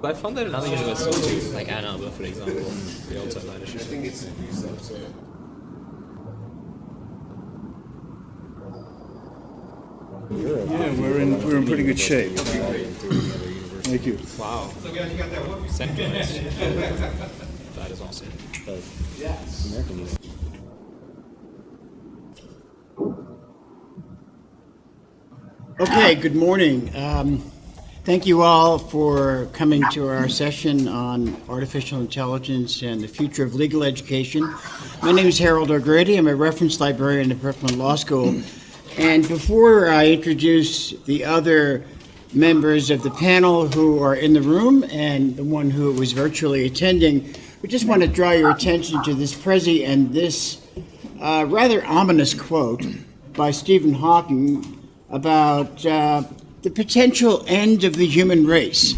But I found that in other universities too, like Ann Arbor, for example, they also have leadership. I think it's abusive, so. Yeah, we're in we're in pretty good shape. Thank you. Wow. Centralized. that is awesome. Yes. Okay, good morning. Um, thank you all for coming to our session on artificial intelligence and the future of legal education. My name is Harold O'Grady. I'm a reference librarian at Brooklyn Law School. And before I introduce the other members of the panel who are in the room and the one who was virtually attending, we just want to draw your attention to this Prezi and this uh, rather ominous quote by Stephen Hawking about uh, the potential end of the human race.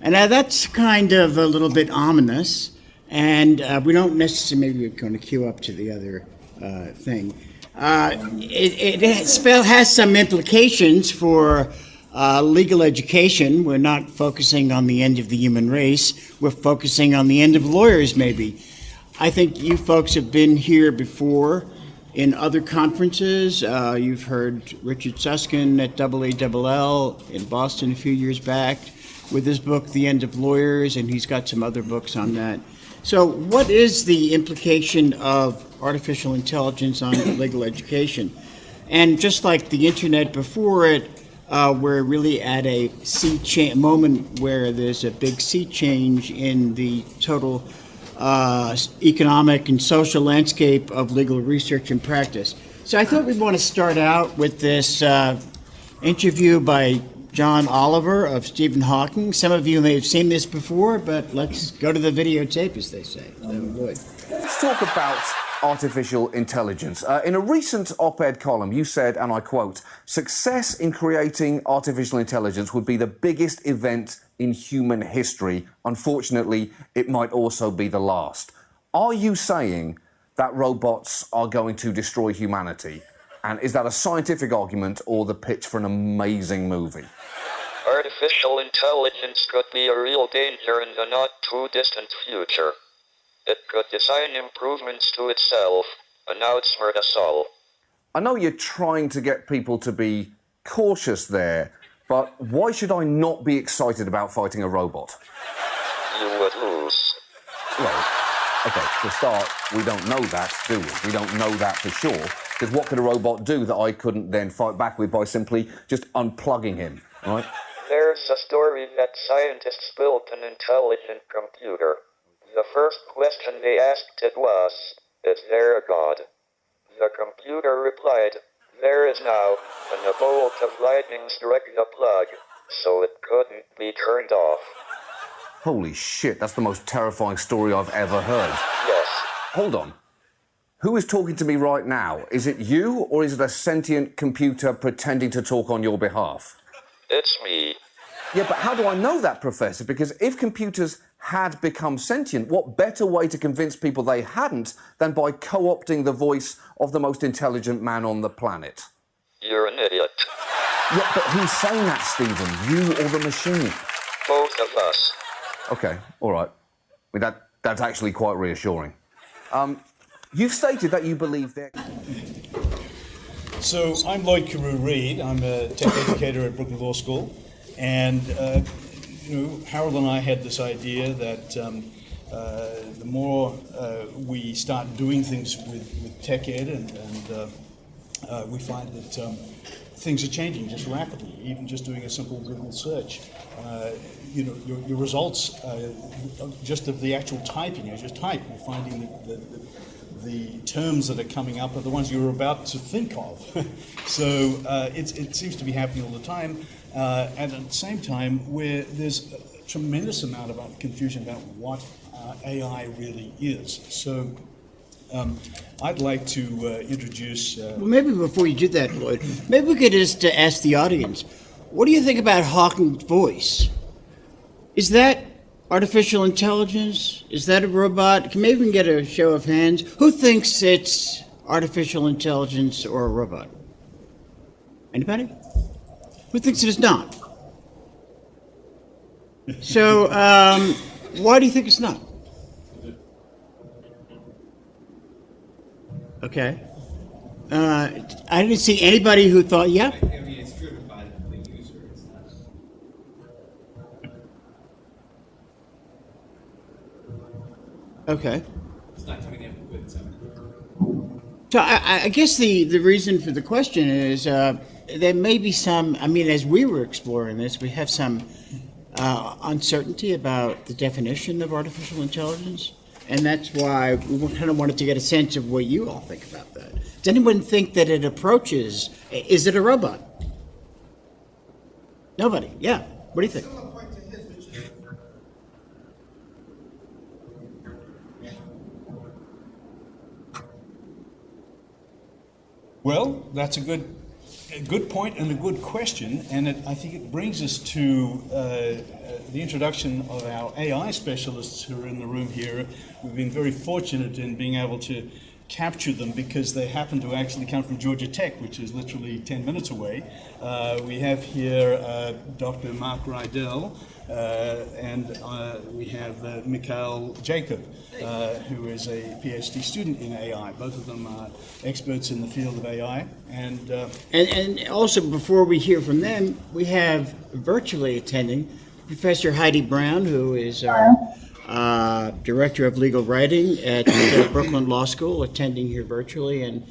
And now that's kind of a little bit ominous, and uh, we don't necessarily, maybe we're going to queue up to the other uh, thing. Uh, it, it has, has some implications for uh, legal education. We're not focusing on the end of the human race, we're focusing on the end of lawyers, maybe. I think you folks have been here before in other conferences. Uh, you've heard Richard Susskind at AALL in Boston a few years back with his book, The End of Lawyers, and he's got some other books on that. So, what is the implication of artificial intelligence on legal education? And just like the internet before it, uh, we're really at a sea moment where there's a big sea change in the total uh, economic and social landscape of legal research and practice. So I thought we'd want to start out with this uh, interview by John Oliver of Stephen Hawking. Some of you may have seen this before, but let's go to the videotape, as they say. Let's talk about artificial intelligence. Uh, in a recent op ed column, you said, and I quote, success in creating artificial intelligence would be the biggest event in human history. Unfortunately, it might also be the last. Are you saying that robots are going to destroy humanity? And is that a scientific argument or the pitch for an amazing movie? Artificial intelligence could be a real danger in the not too distant future. It could design improvements to itself us all. I know you're trying to get people to be cautious there, but why should I not be excited about fighting a robot? You would lose. Well, okay, to start, we don't know that, do we? We don't know that for sure. Because what could a robot do that I couldn't then fight back with by simply just unplugging him, right? There's a story that scientists built an intelligent computer. The first question they asked it was, Is there a God? The computer replied, there is now, and a bolt of lightning struck the plug, so it couldn't be turned off. Holy shit, that's the most terrifying story I've ever heard. Yes. Hold on. Who is talking to me right now? Is it you, or is it a sentient computer pretending to talk on your behalf? It's me. Yeah, but how do I know that, Professor? Because if computers had become sentient, what better way to convince people they hadn't than by co opting the voice of the most intelligent man on the planet? You're an idiot. Yeah, but who's saying that, Stephen? You or the machine? Both of us. Okay, all right. I mean, that, that's actually quite reassuring. Um, you've stated that you believe that. So I'm Lloyd Carew Reid. I'm a tech educator at Brooklyn Law School. And uh, you know, Harold and I had this idea that um, uh, the more uh, we start doing things with, with tech ed, and, and uh, uh, we find that um, things are changing just rapidly. Even just doing a simple Google search, uh, you know, your, your results, just of the actual typing, you just type, you're finding the, the, the terms that are coming up are the ones you're about to think of. so it seems to be happening all the time. Uh, and at the same time, where there's a tremendous amount of confusion about what uh, AI really is. So um, I'd like to uh, introduce. Uh, well, maybe before you do that, Lloyd, maybe we could just uh, ask the audience what do you think about Hawking's voice? Is that artificial intelligence? Is that a robot? Can we can get a show of hands? Who thinks it's artificial intelligence or a robot? Anybody? Who thinks it is not? So, um, why do you think it's not? Okay. Uh, I didn't see anybody who thought, yeah. I mean, it's driven by the user, it's not. Okay. It's not coming in with. So I, I- I guess the, the reason for the question is uh, there may be some, I mean, as we were exploring this, we have some uh, uncertainty about the definition of artificial intelligence. And that's why we kind of wanted to get a sense of what you all think about that. Does anyone think that it approaches, is it a robot? Nobody, yeah. What do you think? Well, that's a good, a good point and a good question, and it, I think it brings us to uh, uh, the introduction of our AI specialists who are in the room here. We've been very fortunate in being able to capture them because they happen to actually come from Georgia Tech, which is literally 10 minutes away. Uh, we have here uh, Dr. Mark Riedl, and uh, we have uh, Mikhail Jacob, uh, who is a PhD student in AI. Both of them are experts in the field of AI. And uh, And, and also, before we hear from them, we have virtually attending Professor Heidi Brown, who is our uh, Director of Legal Writing at Brooklyn Law School, attending here virtually. And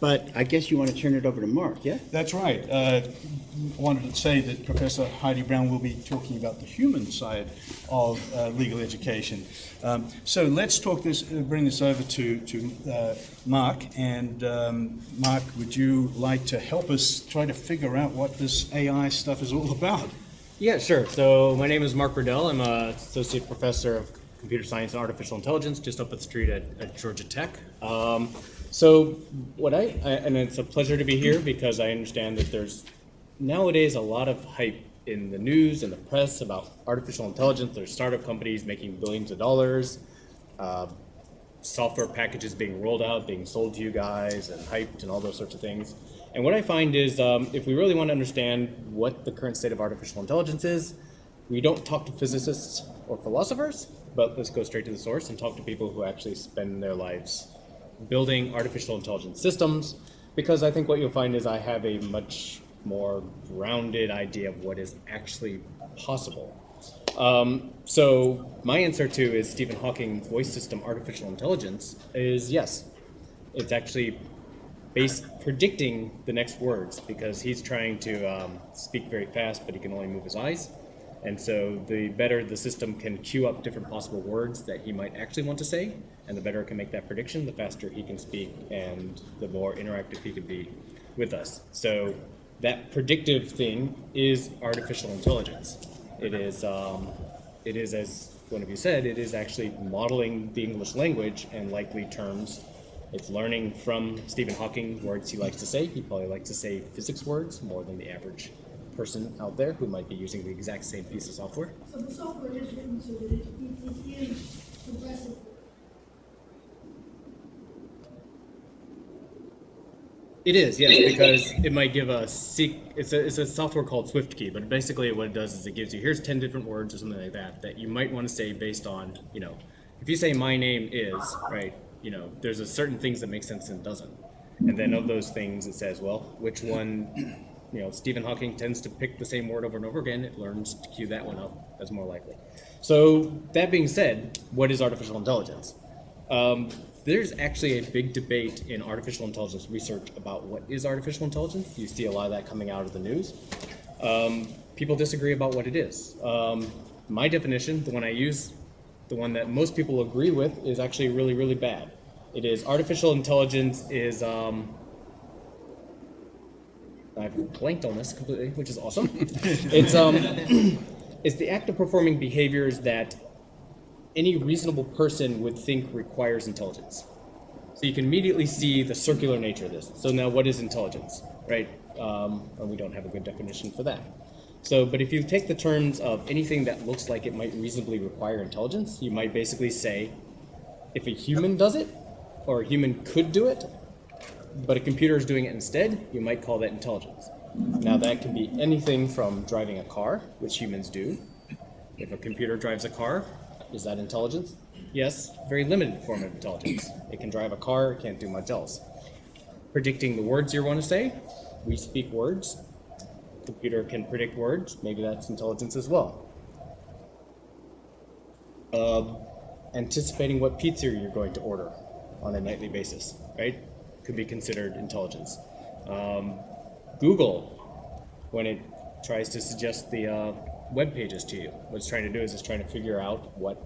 But I guess you want to turn it over to Mark, yeah? That's right. Uh, I wanted to say that Professor Heidi Brown will be talking about the human side of uh, legal education. Um, so let's talk this, uh, bring this over to, to uh, Mark. And um, Mark, would you like to help us try to figure out what this AI stuff is all about? Yeah, sure. So my name is Mark Riedl. I'm an associate professor of computer science and artificial intelligence just up the street at, at Georgia Tech. Um, so what I, I and it's a pleasure to be here because I understand that there's nowadays a lot of hype in the news and the press about artificial intelligence. There's startup companies making billions of dollars. Uh, software packages being rolled out, being sold to you guys, and hyped, and all those sorts of things. And what I find is, um, if we really want to understand what the current state of artificial intelligence is, we don't talk to physicists or philosophers, but let's go straight to the source and talk to people who actually spend their lives building artificial intelligence systems, because I think what you'll find is I have a much more grounded idea of what is actually possible. Um, so my answer to is Stephen Hawking's voice system artificial intelligence is yes. It's actually based predicting the next words because he's trying to um, speak very fast, but he can only move his eyes. And so the better the system can queue up different possible words that he might actually want to say, and the better it can make that prediction, the faster he can speak and the more interactive he can be with us. So that predictive thing is artificial intelligence. It is, um, it is, as one of you said, it is actually modeling the English language and likely terms. It's learning from Stephen Hawking words he likes to say. He probably likes to say physics words more than the average person out there who might be using the exact same piece of software. So the software is written so that it, it, is. It is, yes, because it might give a seek. It's a it's a software called SwiftKey, but basically what it does is it gives you here's ten different words or something like that that you might want to say based on you know if you say my name is right you know there's a certain things that make sense and doesn't, and then of those things it says well which one you know Stephen Hawking tends to pick the same word over and over again. It learns to cue that one up as more likely. So that being said, what is artificial intelligence? Um, there's actually a big debate in artificial intelligence research about what is artificial intelligence. You see a lot of that coming out of the news. Um, people disagree about what it is. Um, my definition, the one I use, the one that most people agree with, is actually really, really bad. It is artificial intelligence is. Um, I've blanked on this completely, which is awesome. it's um, it's the act of performing behaviors that any reasonable person would think requires intelligence. So you can immediately see the circular nature of this. So now, what is intelligence, right? Um, and we don't have a good definition for that. So, but if you take the terms of anything that looks like it might reasonably require intelligence, you might basically say, if a human does it, or a human could do it, but a computer is doing it instead, you might call that intelligence. Now, that can be anything from driving a car, which humans do, If a computer drives a car, is that intelligence? Yes, very limited form of intelligence. It can drive a car, it can't do much else. Predicting the words you want to say, we speak words. Computer can predict words, maybe that's intelligence as well. Um, anticipating what pizza you're going to order on a nightly basis, right? Could be considered intelligence. Um, Google, when it tries to suggest the uh, web pages to you, what it's trying to do is it's trying to figure out what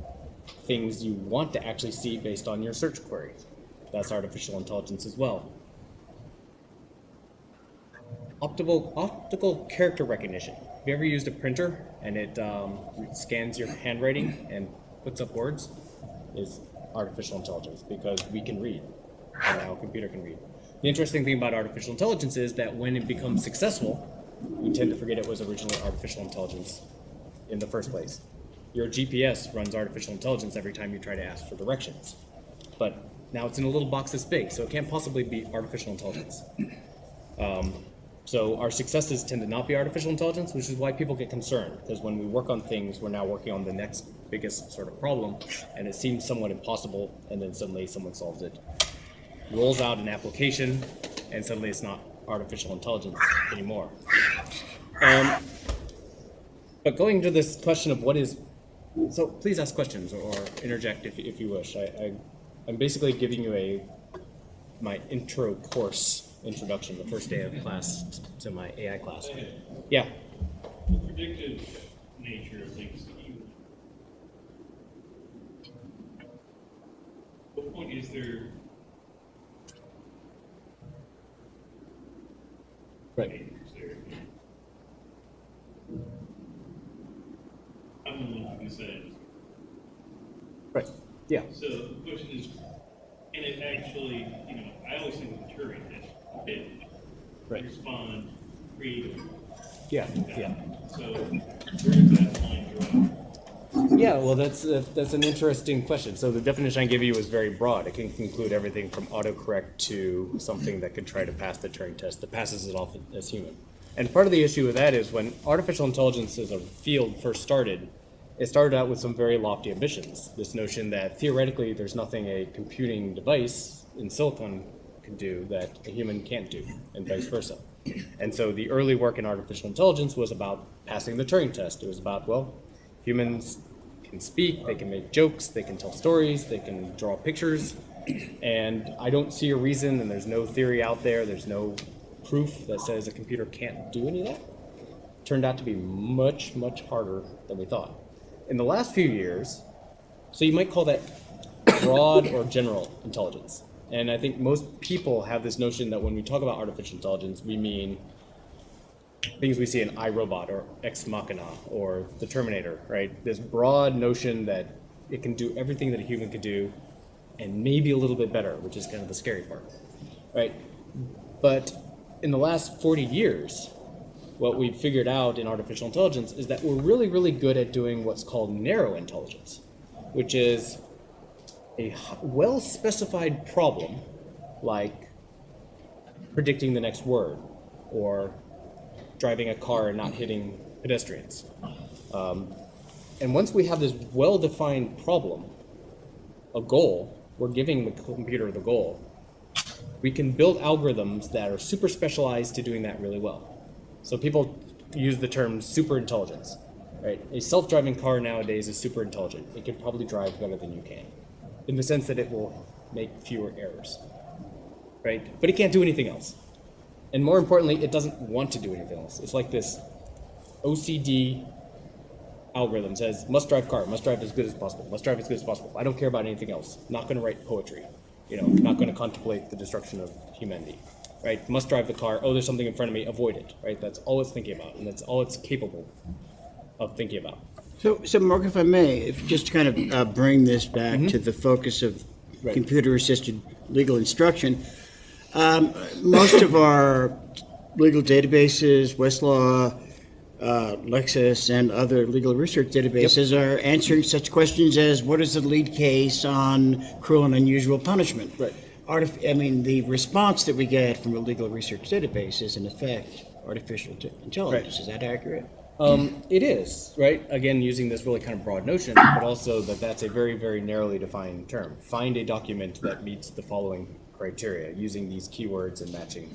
things you want to actually see based on your search query. That's artificial intelligence as well. Optical, optical character recognition. Have you ever used a printer and it um, scans your handwriting and puts up words? Is artificial intelligence because we can read and now a computer can read. The interesting thing about artificial intelligence is that when it becomes successful, we tend to forget it was originally artificial intelligence in the first place. Your GPS runs artificial intelligence every time you try to ask for directions. But now it's in a little box this big, so it can't possibly be artificial intelligence. Um, so our successes tend to not be artificial intelligence, which is why people get concerned, because when we work on things, we're now working on the next biggest sort of problem, and it seems somewhat impossible, and then suddenly someone solves it. Rolls out an application, and suddenly it's not artificial intelligence anymore. Um, but going to this question of what is, so please ask questions or interject if, if you wish. I, I, I'm basically giving you a my intro course introduction, the first day of class to my AI class. Yeah. the predictive nature of things you. What point is there? Right. I'm the one who decided. Right. Yeah. So the question is, and it actually, you know, I always think of the Turing test, it Right. respond creatively. Yeah. Yeah. So where does that line draw? Yeah, well, that's that, that's an interesting question. So the definition I give you is very broad. It can include everything from autocorrect to something that could try to pass the Turing test that passes it off as human. And part of the issue with that is when artificial intelligence as a field first started, it started out with some very lofty ambitions. This notion that theoretically there's nothing a computing device in silicon can do that a human can't do, and vice versa. And so the early work in artificial intelligence was about passing the Turing test. It was about, well, humans can speak, they can make jokes, they can tell stories, they can draw pictures, and I don't see a reason, and there's no theory out there, there's no proof that says a computer can't do any of that. Turned out to be much, much harder than we thought. In the last few years, so you might call that broad or general intelligence. And I think most people have this notion that when we talk about artificial intelligence, we mean things we see in I, Robot or Ex Machina or the Terminator, right? This broad notion that it can do everything that a human could do and maybe a little bit better, which is kind of the scary part, right? But in the last 40 years, what we've figured out in artificial intelligence is that we're really, really good at doing what's called narrow intelligence, which is a well-specified problem like predicting the next word or driving a car and not hitting pedestrians. Um, and once we have this well-defined problem, a goal, we're giving the computer the goal, we can build algorithms that are super specialized to doing that really well. So people use the term super intelligence, right? A self-driving car nowadays is super intelligent. It can probably drive better than you can, in the sense that it will make fewer errors, right? But it can't do anything else. And more importantly, it doesn't want to do anything else. It's like this OCD algorithm says, must drive car, must drive as good as possible, must drive as good as possible. I don't care about anything else. Not going to write poetry, you know, not going to contemplate the destruction of humanity, right? Must drive the car. Oh, there's something in front of me, avoid it, right? That's all it's thinking about, and that's all it's capable of thinking about. So, so Mark, if I may, if just to kind of uh, bring this back to the focus of Right. computer-assisted legal instruction, um, most of our legal databases, Westlaw, uh, Lexis, and other legal research databases are answering such questions as, what is the lead case on cruel and unusual punishment? Right. Artif- I mean, the response that we get from a legal research database is in effect artificial intelligence. Is that accurate? Um, it is, right? Again, using this really kind of broad notion, but also that that's a very, very narrowly defined term. Find a document that meets the following criteria using these keywords and matching.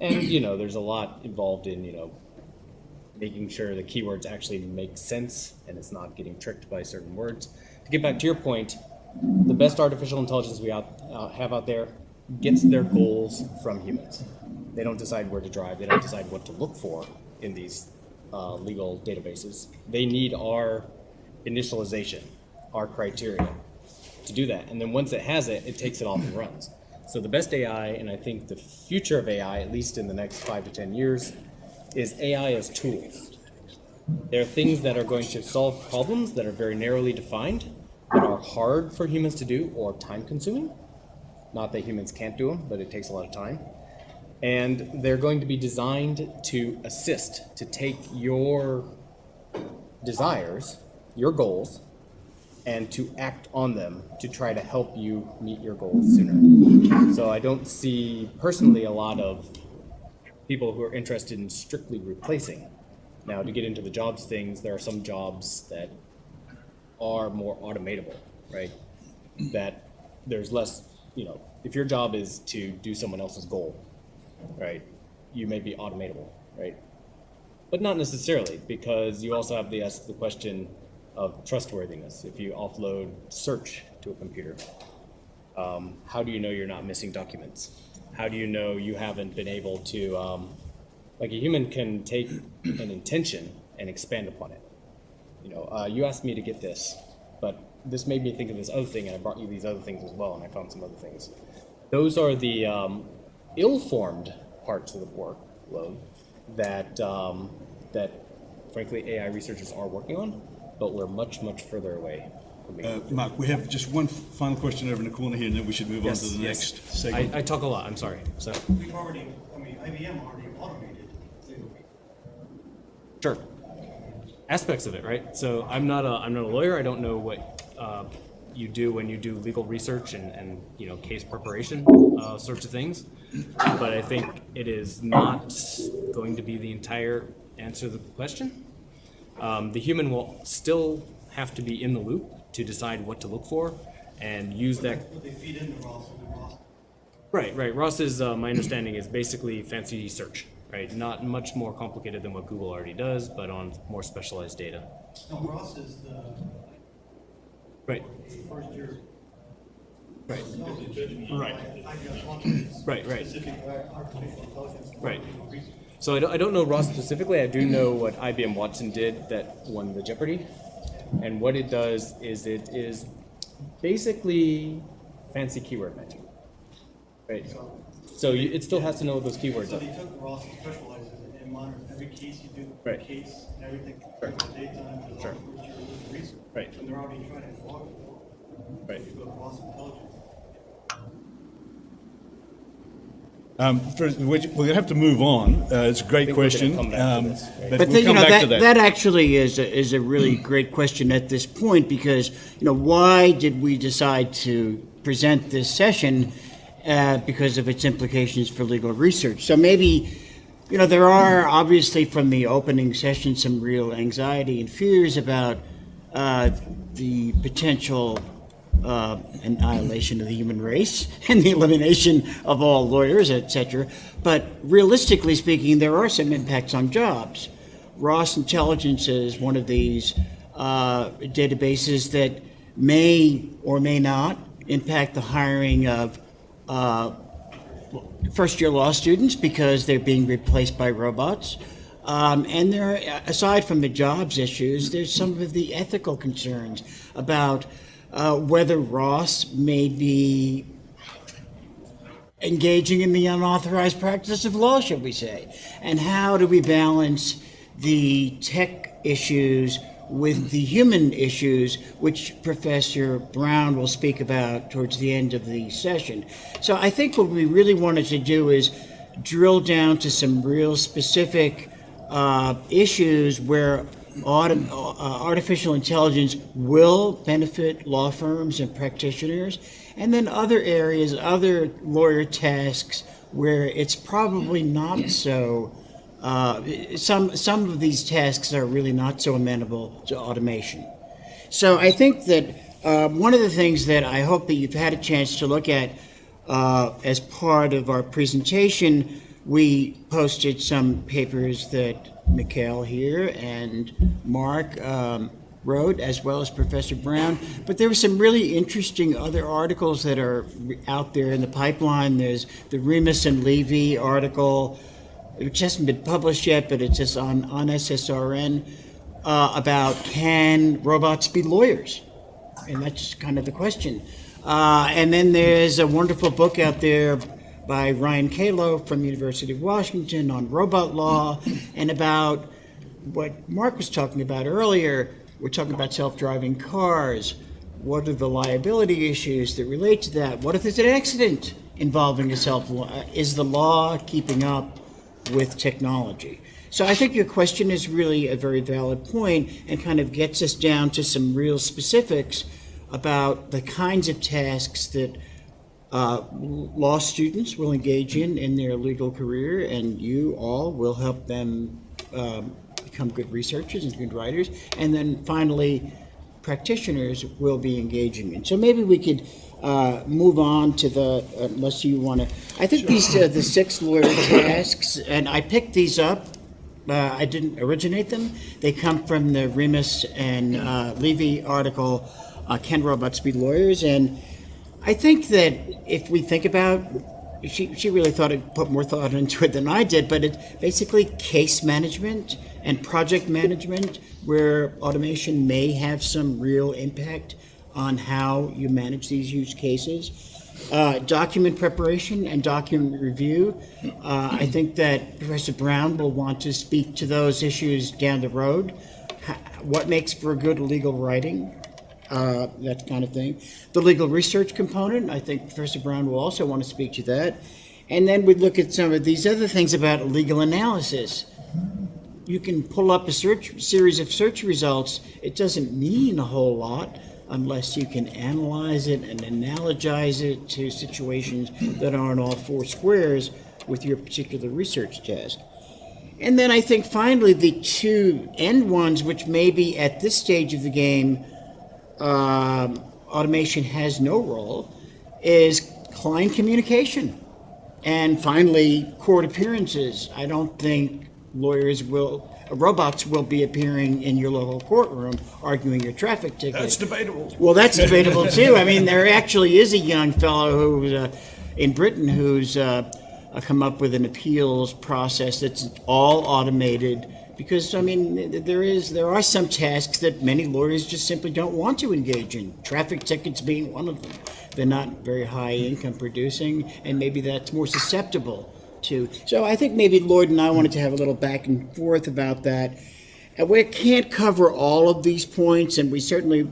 And, you know, there's a lot involved in, you know, making sure the keywords actually make sense and it's not getting tricked by certain words. To get back to your point, the best artificial intelligence we out, uh, have out there gets their goals from humans. They don't decide where to drive. They don't decide what to look for in these uh, legal databases. They need our initialization, our criteria to do that. And then once it has it, it takes it off and runs. So the best AI, and I think the future of AI, at least in the next five to 10 years, is AI as tools. There are things that are going to solve problems that are very narrowly defined, that are hard for humans to do or time consuming. Not that humans can't do them, but it takes a lot of time. And they're going to be designed to assist, to take your desires, your goals, and to act on them to try to help you meet your goals sooner. So I don't see personally a lot of people who are interested in strictly replacing. Now, to get into the jobs things, there are some jobs that are more automatable, right? That there's less, you know, if your job is to do someone else's goal, right, you may be automatable, right? But not necessarily, because you also have the, ask the question of trustworthiness. If you offload search to a computer, um, how do you know you're not missing documents? How do you know you haven't been able to, um, like a human can take an intention and expand upon it. You know, uh, you asked me to get this, but this made me think of this other thing, and I brought you these other things as well, and I found some other things. Those are the um, ill-formed parts of the workload that um, that, frankly, AI researchers are working on, but we're much, much further away. Uh, Mark, we have just one final question over in the corner here, and then we should move on to the Yes, next yes. segment. I, I talk a lot. I'm sorry. So We've already, I mean, IBM already automated sure, aspects of it, right? So I'm not a I'm not a lawyer. I don't know what uh, you do when you do legal research and, and you know case preparation uh, sorts of things. But I think it is not going to be the entire answer to the question. Um, the human will still have to be in the loop to decide what to look for and use that they feed into Ross and then Ross. Right, right. Ross is, uh, my understanding is basically fancy search, right? Not much more complicated than what Google already does, but on more specialized data. No, Ross is the Right, first year. right, Right. I got automated right, right, specific artificial intelligence. for Right. So I don't, I don't know Ross specifically. I do know what IBM Watson did that won the Jeopardy. And what it does is it is basically fancy keyword matching. Right? So you, it still has to know what those keywords So are. they took Ross and specialized in it and monitored every case you do, Right. case, and everything, Sure. the daytime, the Sure. first year legal research. Right. And they're already trying to log it. Right. You go to Ross Intelligence. Um, for- We're we're going to have to move on. Uh, It's a great think we're gonna question. come back to um, right? But But we'll the- you know, that, that. that actually is, a- is a really great question at this point because, you know, why did we decide to present this session? Uh, because of its implications for legal research. So maybe, you know, there are obviously from the opening session some real anxiety and fears about uh, the potential uh, annihilation of the human race and the elimination of all lawyers, etc. But realistically speaking, there are some impacts on jobs. Ross Intelligence is one of these uh, databases that may or may not impact the hiring of uh, first year law students because they're being replaced by robots. Um, and there, are, aside from the jobs issues, there's some of the ethical concerns about uh, whether Ross may be engaging in the unauthorized practice of law, shall we say? And how do we balance the tech issues with the human issues, which Professor Brown will speak about towards the end of the session? So I think what we really wanted to do is drill down to some real specific uh, issues where artificial intelligence will benefit law firms and practitioners, and then other areas, other lawyer tasks where it's probably not so uh, some some of these tasks are really not so amenable to automation. So I think that uh, one of the things that I hope that you've had a chance to look at uh, as part of our presentation, we posted some papers that Mikhail here and Mark um, wrote, as well as Professor Brown. But there were some really interesting other articles that are out there in the pipeline. There's the Remus and Levy article, which hasn't been published yet, but it's just on, on SSRN, uh, about can robots be lawyers? And that's kind of the question. Uh, and then there's a wonderful book out there by Ryan Calo from University of Washington on robot law and about what Mark was talking about earlier. We're talking about self-driving cars. What are the liability issues that relate to that? What if there's an accident involving a self? Is the law keeping up with technology? So I think your question is really a very valid point and kind of gets us down to some real specifics about the kinds of tasks that uh, law students will engage in in their legal career, and you all will help them um, become good researchers and good writers. And then finally, practitioners will be engaging in. So maybe we could uh, move on to the, unless you want to, I think these are the six lawyer tasks, and I picked these up. Uh, I didn't originate them. They come from the Remus and uh, Levy article, uh, Can Robots Be Lawyers? And I think that if we think about, she, she really thought it put more thought into it than I did, but it's basically case management and project management where automation may have some real impact on how you manage these use cases. Uh, document preparation and document review. Uh, I think that Professor Brown will want to speak to those issues down the road. Ha- What makes for good legal writing? Uh, that kind of thing. The legal research component, I think Professor Brown will also want to speak to that. And then we'd look at some of these other things about legal analysis. You can pull up a search series of search results. It doesn't mean a whole lot unless you can analyze it and analogize it to situations that aren't all four squares with your particular research task. And then I think finally the two end ones, which maybe at this stage of the game um, automation has no role is client communication. And finally, court appearances. I don't think lawyers will, robots will be appearing in your local courtroom arguing your traffic ticket. That's debatable. Well, that's debatable too. I mean, there actually is a young fellow who's uh, in Britain who's uh, uh, come up with an appeals process that's all automated. Because I mean, there is there are some tasks that many lawyers just simply don't want to engage in. Traffic tickets being one of them. They're not very high income producing, and maybe that's more susceptible to. So I think maybe Lloyd and I wanted to have a little back and forth about that. And we can't cover all of these points, and we certainly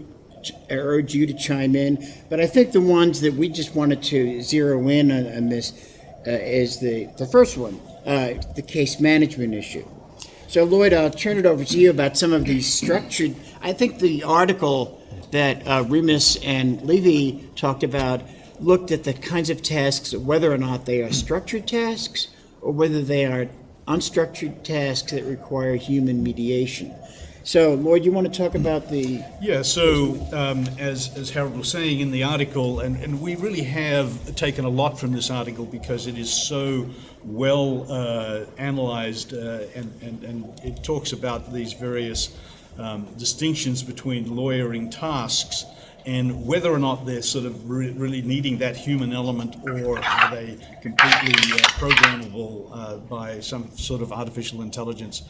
urge you to chime in. But I think the ones that we just wanted to zero in on, on this uh, is the, the first one, uh, the case management issue. So Lloyd, I'll turn it over to you about some of these structured. I think the article that uh, Remus and Levy talked about looked at the kinds of tasks, whether or not they are structured tasks or whether they are unstructured tasks that require human mediation. So, Lloyd, you want to talk about the Yeah, so um, as, as Harold was saying in the article, and, and we really have taken a lot from this article because it is so well uh, analyzed uh, and, and, and it talks about these various um, distinctions between lawyering tasks and whether or not they're sort of re- really needing that human element or are they completely uh, programmable uh, by some sort of artificial intelligence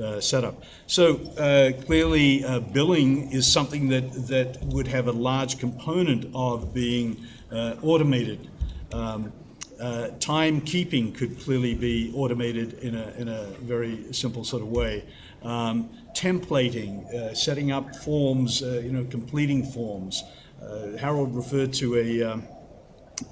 uh, setup. So uh, clearly, uh, billing is something that, that would have a large component of being uh, automated. Um, timekeeping could clearly be automated in a, in a very simple sort of way. Um, templating, setting up forms, you know, completing forms. Harold referred to a, um,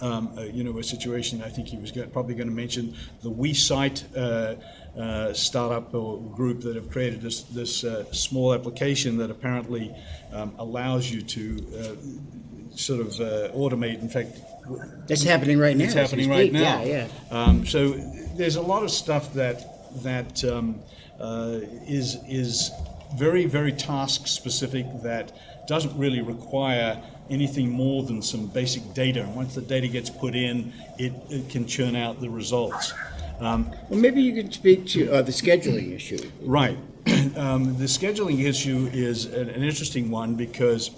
um, uh, you know, a situation. I think he was probably going to mention the WeSite uh, uh, startup or group that have created this this uh, small application that apparently um, allows you to uh, sort of uh, automate. In fact, that's happening right now. it's happening right now. Yeah, yeah. Um, so there's a lot of stuff that that um, uh, is is very very task specific that doesn't really require anything more than some basic data. And once the data gets put in, it, it can churn out the results. Um, Well, maybe you could speak to uh, the scheduling issue. Right. Um, the scheduling issue is an, an interesting one because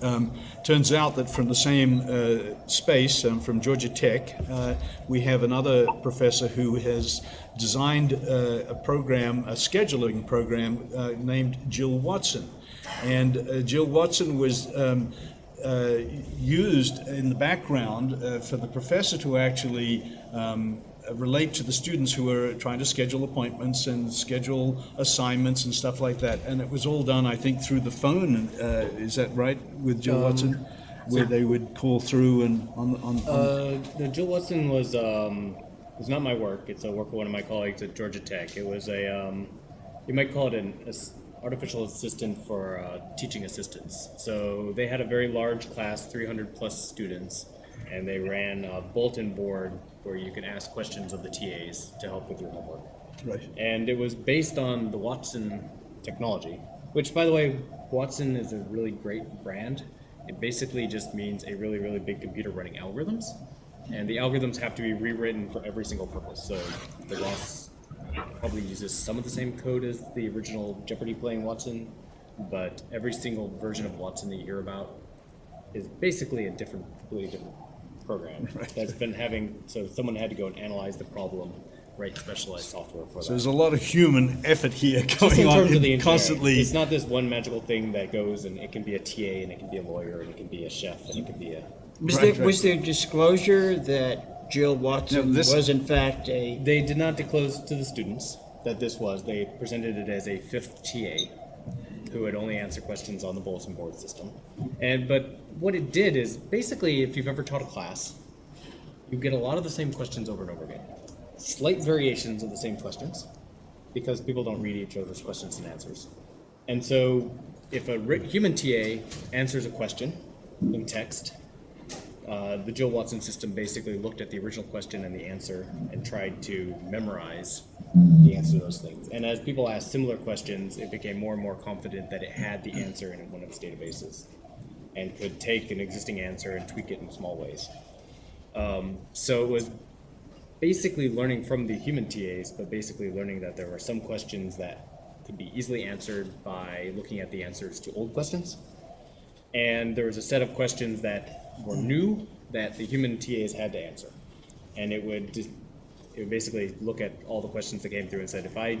um, turns out that from the same uh, space, um, from Georgia Tech, uh, we have another professor who has designed uh, a program, a scheduling program uh, named Jill Watson. And uh, Jill Watson was um, uh, used in the background uh, for the professor to actually um, relate to the students who are trying to schedule appointments and schedule assignments and stuff like that. And it was all done, I think, through the phone. Uh, is that right with Jill Watson? Where they would call through and on, on, on Uh, Jill Watson was um, was not my work. It's a work of one of my colleagues at Georgia Tech. It was a um, you might call it an as- artificial assistant for uh, teaching assistants. So they had a very large class, 300 plus students, and they ran a bulletin board where you could ask questions of the TAs to help with your homework. right. and it was based on the Watson technology, which, by the way, Watson is a really great brand. It basically just means a really, really big computer running algorithms, and the algorithms have to be rewritten for every single purpose. So the Ross probably uses some of the same code as the original Jeopardy playing Watson, but every single version of Watson that you hear about is basically a different, completely different program that's been having. So someone had to go and analyze the problem, write specialized software for So that. So there's a lot of human effort here going in on terms of the constantly. It's not this one magical thing that goes and it can be a TA and it can be a lawyer and it can be a chef and it can be a. Was Right, there, was there disclosure that Jill Watson No, this- was in fact a, They did not disclose to the students that this was. They presented it as a fifth TA who would only answer questions on the bulletin board system. And but what it did is basically, if you've ever taught a class, you get a lot of the same questions over and over again. Slight variations of the same questions because people don't read each other's questions and answers. And so, if a human TA answers a question in text, uh, the Jill Watson system basically looked at the original question and the answer and tried to memorize the answer to those things. And as people asked similar questions, it became more and more confident that it had the answer in one of its databases and could take an existing answer and tweak it in small ways. Um, so it was basically learning from the human TAs, but basically learning that there were some questions that could be easily answered by looking at the answers to old questions. And there was a set of questions that were new that the human TAs had to answer. And it would just, it would basically look at all the questions that came through and said, if I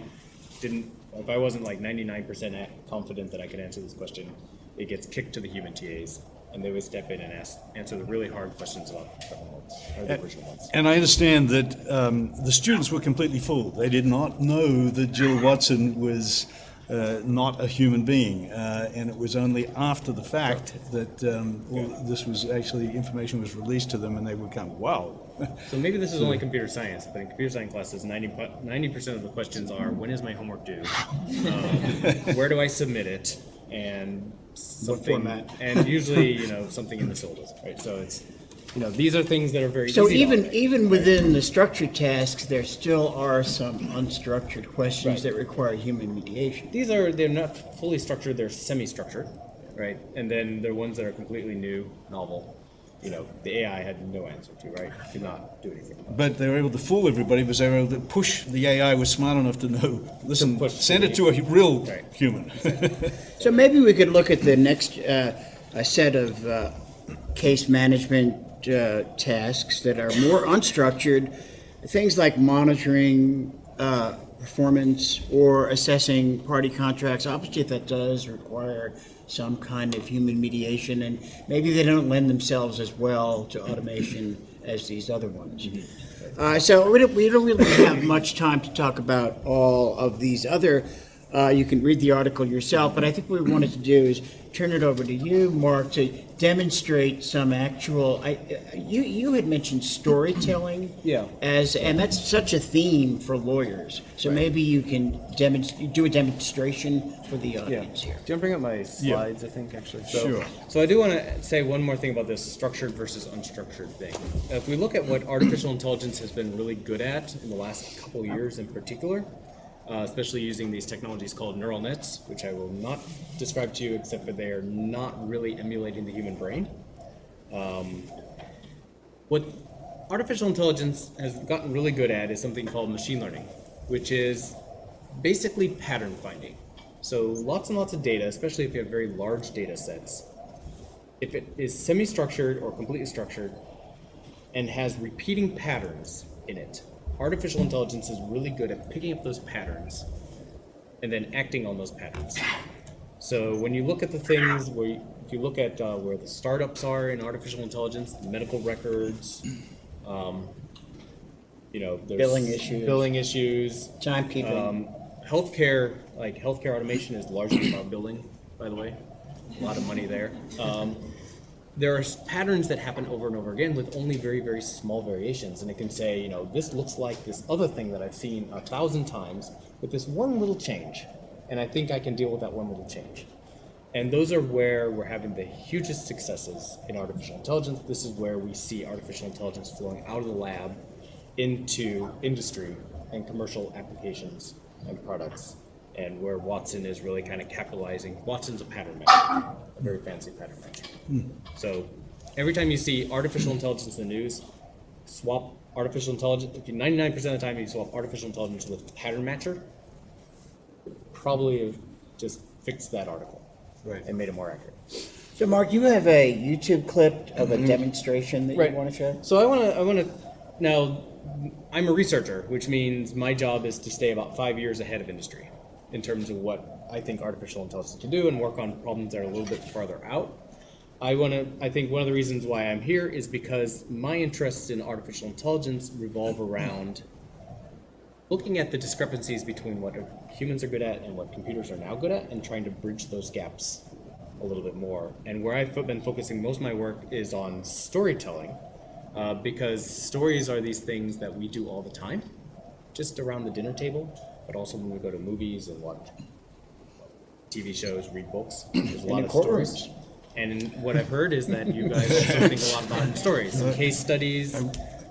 didn't, if I wasn't like 99% confident that I could answer this question, it gets kicked to the human TAs. And they would step in and ask, answer the really hard questions about the or the original ones. And I understand that um, the students were completely fooled. They did not know that Jill Watson was uh, not a human being, uh, and it was only after the fact that um, this was actually information was released to them, and they were kind of wow. So maybe this is only computer science, but in computer science classes, 90 percent of the questions are: When is my homework due? Um, where do I submit it? And something, format? and usually, you know, something in the syllabus, right? So it's, you know, these are things that are very so easy to even, automate. even within the structured tasks, there still are some unstructured questions Right. that require human mediation? These are they're not fully structured; they're semi-structured, right? And then there are ones that are completely new, novel. You know, the AI had no answer to, right? Could not do anything. About. But they were able to fool everybody because they were able to push. The AI was smart enough to know. Listen, push send it to a real Right. human. So maybe we could look at the next uh, a set of uh, case management uh, tasks that are more unstructured, things like monitoring uh, performance or assessing party contracts. Obviously, that does require some kind of human mediation, and maybe they don't lend themselves as well to automation as these other ones. Uh, so we don't, we don't really have much time to talk about all of these other Uh, you can read the article yourself, but I think what we wanted to do is turn it over to you, Mark, to demonstrate some actual. I, uh, you you had mentioned storytelling. Yeah. As and that's such a theme for lawyers. So maybe you can demonstrate, do a demonstration for the audience here. Do you want to bring up my slides, I think, actually? So, Sure. So I do want to say one more thing about this structured versus unstructured thing. If we look at what artificial intelligence has been really good at in the last couple years in particular, uh, especially using these technologies called neural nets, which I will not describe to you except for they are not really emulating the human brain. Um, what artificial intelligence has gotten really good at is something called machine learning, which is basically pattern finding. So lots and lots of data, especially if you have very large data sets, if it is semi-structured or completely structured and has repeating patterns in it, artificial intelligence is really good at picking up those patterns and then acting on those patterns. So when you look at the things where, you, if you look at uh, where the startups are in artificial intelligence, medical records, um, you know, there's Billing issues. billing issues, Timekeeping. um, healthcare, like healthcare automation is largely about billing, by the way. A lot of money there. Um, there are patterns that happen over and over again with only very, very small variations. And it can say, you know, this looks like this other thing that I've seen a thousand times with this one little change. And I think I can deal with that one little change. And those are where we're having the hugest successes in artificial intelligence. This is where we see artificial intelligence flowing out of the lab into industry and commercial applications and products, and where Watson is really kind of capitalizing. Watson's a pattern matcher, a very fancy pattern matcher. Hmm. So every time you see artificial intelligence in the news, swap artificial intelligence. If you 99% of the time you swap artificial intelligence with pattern matcher, probably just fixed that article Right. and made it more accurate. So, Mark, you have a YouTube clip of a mm-hmm. demonstration that. Right. you want to show? So I want to, I want to, now, I'm a researcher, which means my job is to stay about five years ahead of industry in terms of what I think artificial intelligence can do and work on problems that are a little bit farther out. I want to, I think one of the reasons why I'm here is because my interests in artificial intelligence revolve around looking at the discrepancies between what humans are good at and what computers are now good at and trying to bridge those gaps a little bit more. And where I've been focusing most of my work is on storytelling, uh, because stories are these things that we do all the time, just around the dinner table, but also when we go to movies and watch TV shows, read books. There's a lot in of courtrooms. stories. And what I've heard is that you guys also think a lot about stories, and case studies.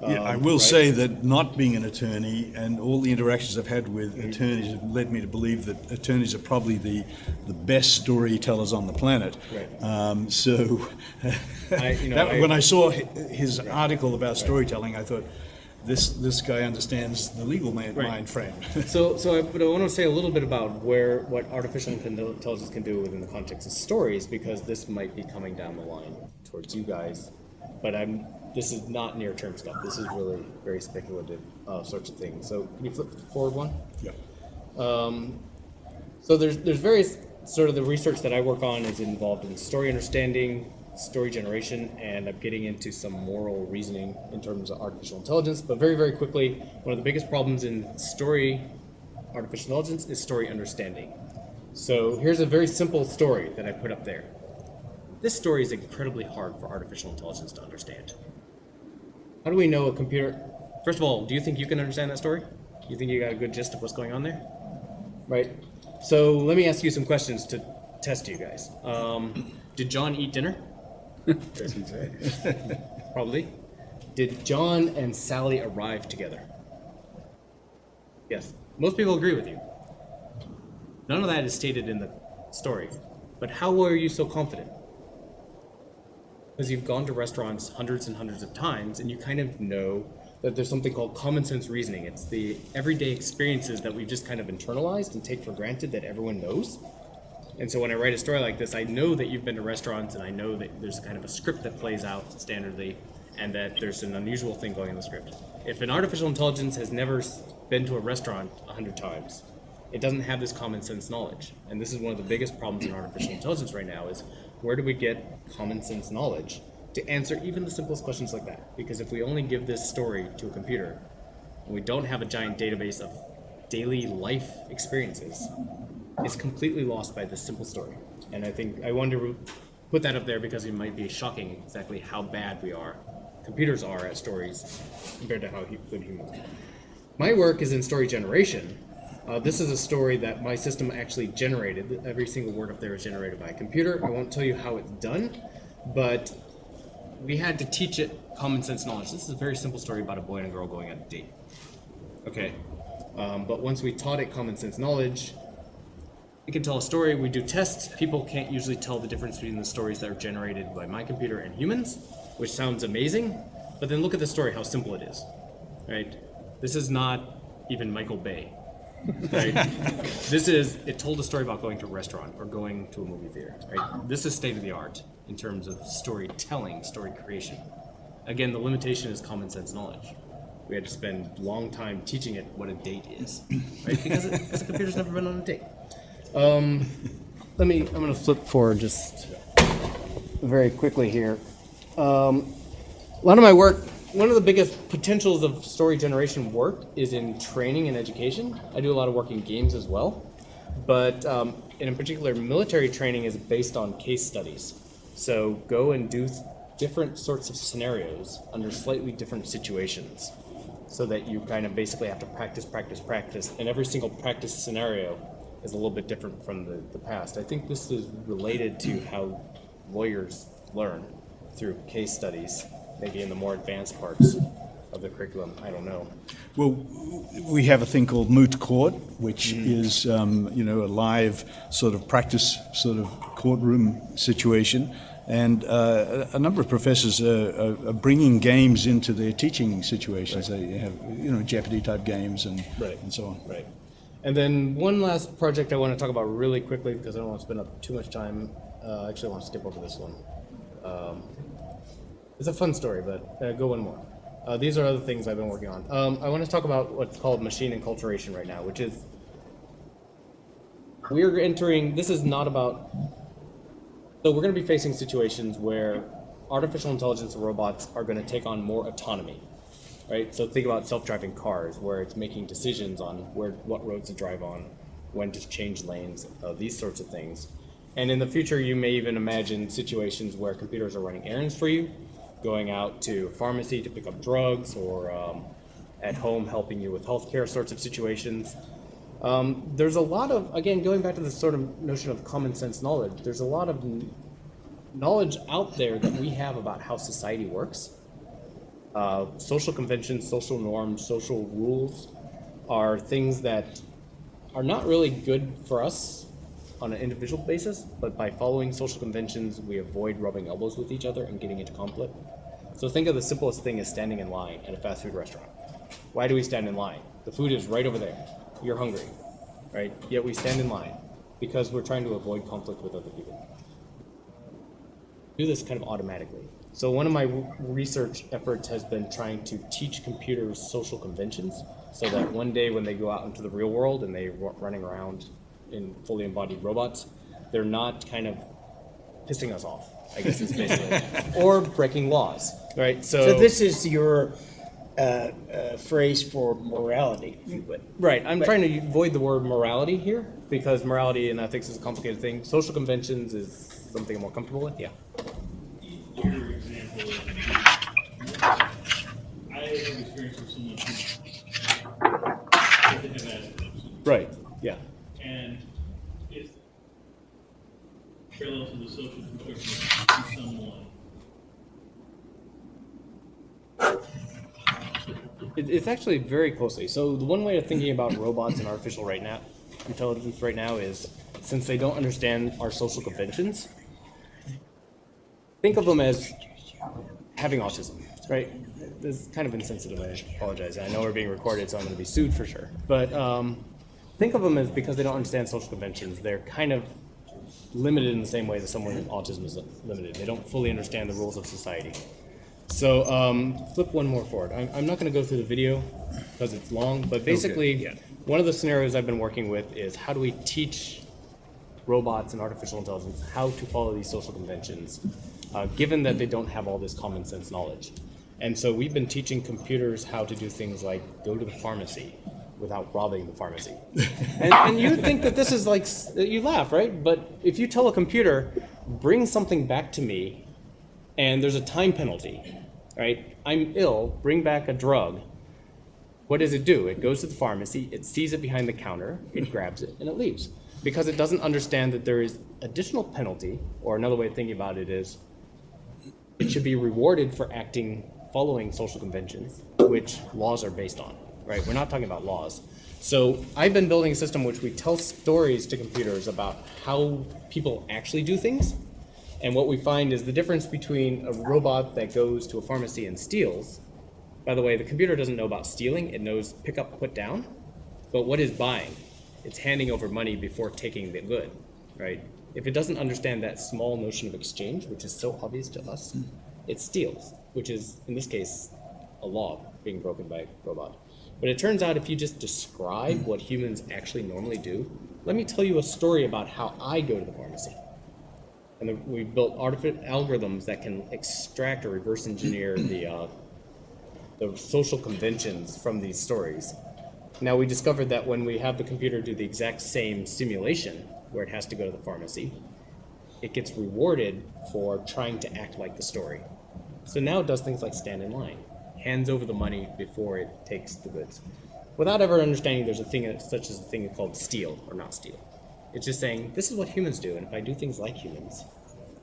Yeah, I um, will right? say that not being an attorney and all the interactions I've had with attorneys have led me to believe that attorneys are probably the, the best storytellers on the planet. Right. Um, so, I- you know, that- I- when I saw hi- his article about storytelling, I thought, this this guy understands the legal man, Right. mind frame. So, so I, but I want to say a little bit about where what artificial intelligence can do within the context of stories, because this might be coming down the line towards you guys. But I'm this is not near term stuff. This is really very speculative uh, sorts of things. So, can you flip forward one? yeah. So there's there's various sort of the research that I work on is involved in story understanding, story generation, and I'm getting into some moral reasoning in terms of artificial intelligence. But very very quickly, one of the biggest problems in story artificial intelligence is story understanding. So here's a very simple story that I put up there. This story is incredibly hard for artificial intelligence to understand. How do we know a computer? First of all, do you think you can understand that story? You think you got a good gist of what's going on there? Right. So let me ask you some questions to test you guys. Um, did John eat dinner? Probably. Did John and Sally arrive together? Yes. Most people agree with you. None of that is stated in the story. But how were you so confident? Because you've gone to restaurants hundreds and hundreds of times and you kind of know that there's something called common sense reasoning. It's the everyday experiences that we've just kind of internalized and take for granted that everyone knows. And so when I write a story like this, I know that you've been to restaurants and I know that there's kind of a script that plays out standardly and that there's an unusual thing going in the script. If an artificial intelligence has never been to a restaurant a hundred times, it doesn't have this common sense knowledge. And this is one of the biggest problems in artificial intelligence right now is where do we get common sense knowledge to answer even the simplest questions like that? Because if we only give this story to a computer and we don't have a giant database of daily life experiences, is completely lost by this simple story. And I think I wanted to put that up there because it might be shocking exactly how bad we are, computers are at stories compared to how good humans are. My work is in story generation. Uh, this is a story that my system actually generated. Every single word up there is generated by a computer. I won't tell you how it's done, but we had to teach it common sense knowledge. This is a very simple story about a boy and a girl going on a date. Okay. Um, but once we taught it common sense knowledge, it can tell a story. We do tests. People can't usually tell the difference between the stories that are generated by my computer and humans, which sounds amazing. But then look at the story, how simple it is. Right? This is not even Michael Bay. Right? this is it told a story about going to a restaurant or going to a movie theater. Right? This is state of the art in terms of storytelling, story creation. Again, the limitation is common sense knowledge. We had to spend a long time teaching it what a date is, right? Because, it, because the computer's never been on a date. Um, let me. I'm going to flip forward just very quickly here. Um, a lot of my work, one of the biggest potentials of story generation work is in training and education. I do a lot of work in games as well, but um, in particular, military training is based on case studies. So go and do different sorts of scenarios under slightly different situations so that you kind of basically have to practice, practice, practice, and every single practice scenario is a little bit different from the, the past. I think this is related to how lawyers learn through case studies, maybe in the more advanced parts of the curriculum. I don't know. Well, we have a thing called moot court, which is, um, you know, a live sort of practice sort of courtroom situation. And uh, a number of professors are, are, bringing games into their teaching situations. They have, you know, Jeopardy type games and, Right. and so on. Right. And then one last project I want to talk about really quickly because I don't want to spend up too much time. Uh, actually, I want to skip over this one. Um, it's a fun story, but uh, go one more. Uh, these are other things I've been working on. Um, I want to talk about what's called machine enculturation right now, which is we're entering. This is not about. So we're going to be facing situations where artificial intelligence robots are going to take on more autonomy right? So think about self-driving cars, where it's making decisions on where what roads to drive on, when to change lanes, uh, these sorts of things. And in the future, you may even imagine situations where computers are running errands for you, going out to pharmacy to pick up drugs, or um, at home helping you with healthcare sorts of situations. Um, there's a lot of, again, going back to the sort of notion of common sense knowledge. There's a lot of knowledge out there that we have about how society works uh, social conventions, social norms, social rules are things that are not really good for us on an individual basis, but by following social conventions, we avoid rubbing elbows with each other and getting into conflict. So think of the simplest thing as standing in line at a fast food restaurant. Why do we stand in line? The food is right over there. You're hungry, right? Yet we stand in line because we're trying to avoid conflict with other people do this kind of automatically. So one of my research efforts has been trying to teach computers social conventions, so that one day when they go out into the real world and they're running around in fully embodied robots, they're not kind of pissing us off. I guess is basically, or breaking laws, right? So, So this is your uh, uh, phrase for morality, if you would. Right. I'm trying to avoid the word morality here because morality and ethics is a complicated thing. Social conventions is something I'm more comfortable with. Yeah. Your example of, I have experience with someone who they have Asperger's, Right. Yeah. and if parallel to the social construction of someone, It, it's actually very closely. So the one way of thinking about robots and artificial right now, intelligence right now is since they don't understand our social conventions, think of them as having autism, right? This is kind of insensitive. I apologize. I know we're being recorded, so I'm going to be sued for sure. But um, think of them as because they don't understand social conventions, they're kind of limited in the same way that someone with autism is limited. They don't fully understand the rules of society. So um, flip one more forward. I'm, I'm not going to go through the video because it's long, but basically, one of the scenarios I've been working with is how do we teach robots and artificial intelligence how to follow these social conventions, uh, given that they don't have all this common sense knowledge. And so we've been teaching computers how to do things like go to the pharmacy, without robbing the pharmacy. and, and you think that this is like, you laugh, right? But if you tell a computer, bring something back to me, and there's a time penalty, right? I'm ill, bring back a drug. What does it do? It goes to the pharmacy, it sees it behind the counter, it grabs it, and it leaves. Because it doesn't understand that there is additional penalty, or another way of thinking about it is, it should be rewarded for acting following social conventions, which laws are based on, right? We're not talking about laws. So I've been building a system which we tell stories to computers about how people actually do things. And what we find is the difference between a robot that goes to a pharmacy and steals. By the way, the computer doesn't know about stealing, it knows pick up, put down. But what is buying? It's handing over money before taking the good, right? If it doesn't understand that small notion of exchange, which is so obvious to us, hmm. it steals, which is, in this case, a law being broken by a robot. But it turns out if you just describe what humans actually normally do, let me tell you a story about how I go to the pharmacy. And the, we built algorithms that can extract or reverse engineer the, uh, the social conventions from these stories. Now we discovered that when we have the computer do the exact same simulation where it has to go to the pharmacy, it gets rewarded for trying to act like the story. So now it does things like stand in line, hands over the money before it takes the goods, without ever understanding there's a thing such as a thing called steal or not steal. It's just saying this is what humans do, and if I do things like humans,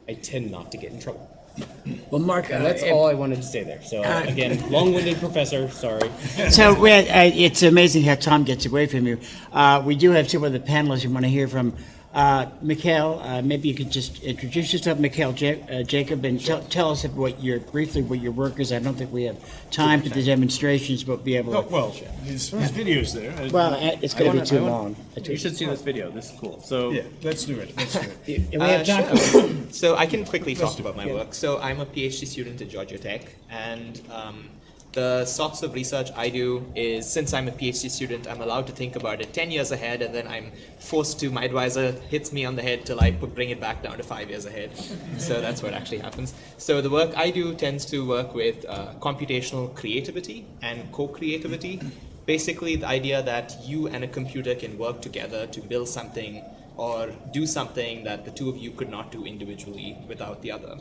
I tend not to get in trouble. Well, Mark, And that's uh, all I wanted to say there. So uh, again, long-winded professor. Sorry. So uh, it's amazing how time gets away from you. Uh, we do have two other panelists we want to hear from. Uh, Mikhail, uh, maybe you could just introduce yourself, Mikhail ja- uh, Jacob, and tell, tell us what your briefly what your work is. I don't think we have time for the demonstrations, but be able Oh, to. well, his, his video's there. Uh, Well, uh, it's going to be too wanna- long. You should see this video. This is cool. So yeah, let's do it. Let's do it. And we have time. Uh, So I can quickly talk about my work. So I'm a PhD student at Georgia Tech, and um, the sorts of research I do is since I'm a PhD student, I'm allowed to think about it 10 years ahead, and then I'm forced to, my advisor hits me on the head till I put, bring it back down to five years ahead. So that's what actually happens. So the work I do tends to work with uh, computational creativity and co-creativity. Basically, the idea that you and a computer can work together to build something or do something that the two of you could not do individually without the other.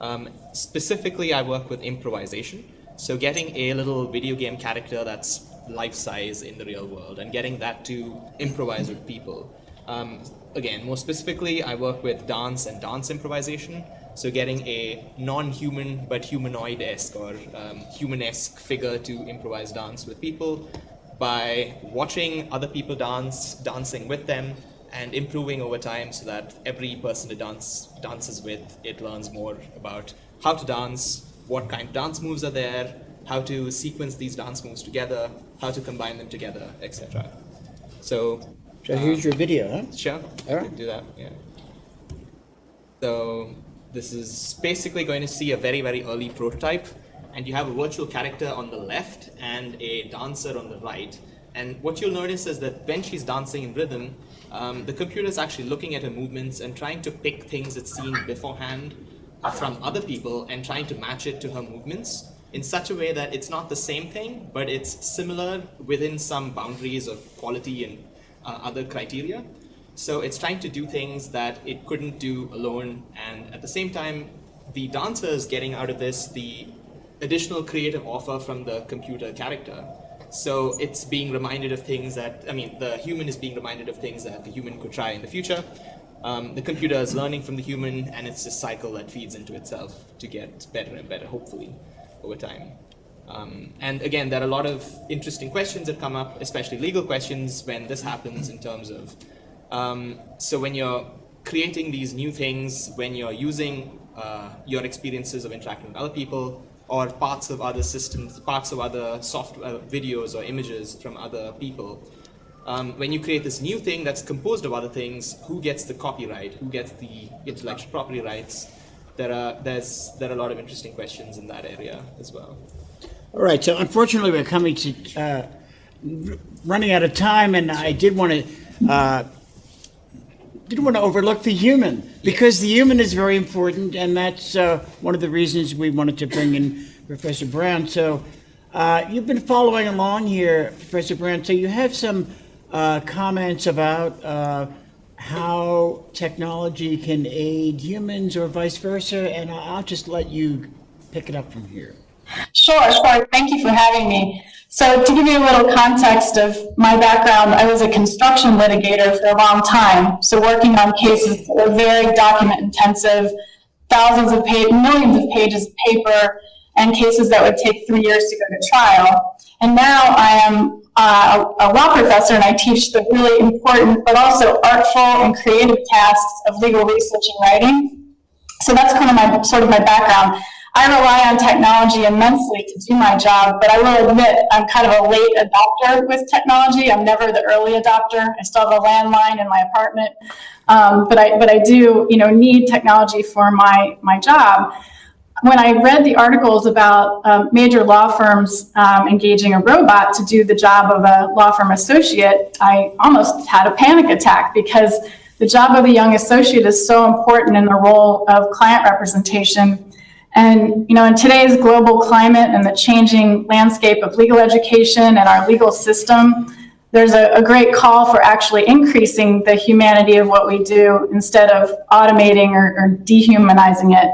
Um, specifically, I work with improvisation. So getting a little video game character that's life size in the real world and getting that to improvise with people. Um, again, more specifically, I work with dance and dance improvisation. So getting a non-human but humanoid-esque or um, human-esque figure to improvise dance with people by watching other people dance, dancing with them, and improving over time so that every person it dance dances with, it learns more about how to dance, what kind of dance moves are there, how to sequence these dance moves together, how to combine them together, etc. So, So here's your video, huh? sure, All right. do that. Yeah. So this is basically going to see a very very early prototype, and you have a virtual character on the left and a dancer on the right. And what you'll notice is that when she's dancing in rhythm, um, the computer is actually looking at her movements and trying to pick things it's seen beforehand from other people and trying to match it to her movements in such a way that it's not the same thing, but it's similar within some boundaries of quality and uh, other criteria. So it's trying to do things that it couldn't do alone, and at the same time, the dancer is getting out of this the additional creative offer from the computer character. So it's being reminded of things that, I mean, the human is being reminded of things that the human could try in the future. Um, the computer is learning from the human, and it's a cycle that feeds into itself to get better and better, hopefully, over time. Um, and again, there are a lot of interesting questions that come up, especially legal questions, when this happens in terms of. Um, so when you're creating these new things, when you're using uh, your experiences of interacting with other people, or parts of other systems, parts of other software, videos or images from other people, um, when you create this new thing that's composed of other things, who gets the copyright? Who gets the intellectual property rights? There are there's there are a lot of interesting questions in that area as well. All right, so unfortunately, we're coming to, uh, running out of time, and I did want to, uh, didn't want to overlook the human, because the human is very important, and that's uh, one of the reasons we wanted to bring in Professor Brown. So Uh, You've been following along here, Professor Brown. so you have some uh, comments about uh, how technology can aid humans or vice versa, and I'll just let you pick it up from here. Sure, sure. Thank you for having me. So to give you a little context of my background, I was a construction litigator for a long time. So working on cases that were very document intensive, thousands of pages, millions of pages of paper, and cases that would take three years to go to trial. And now I am uh, a law professor and I teach the really important but also artful and creative tasks of legal research and writing. So that's kind of my sort of my background. I rely on technology immensely to do my job, but I will admit I'm kind of a late adopter with technology. I'm never the early adopter. I still have a landline in my apartment, um, but I but I do you know need technology for my my job. When I read the articles about uh, major law firms um, engaging a robot to do the job of a law firm associate, I almost had a panic attack because the job of the young associate is so important in the role of client representation and you know, in today's global climate and the changing landscape of legal education and our legal system, there's a, a, great call for actually increasing the humanity of what we do instead of automating or, or dehumanizing it.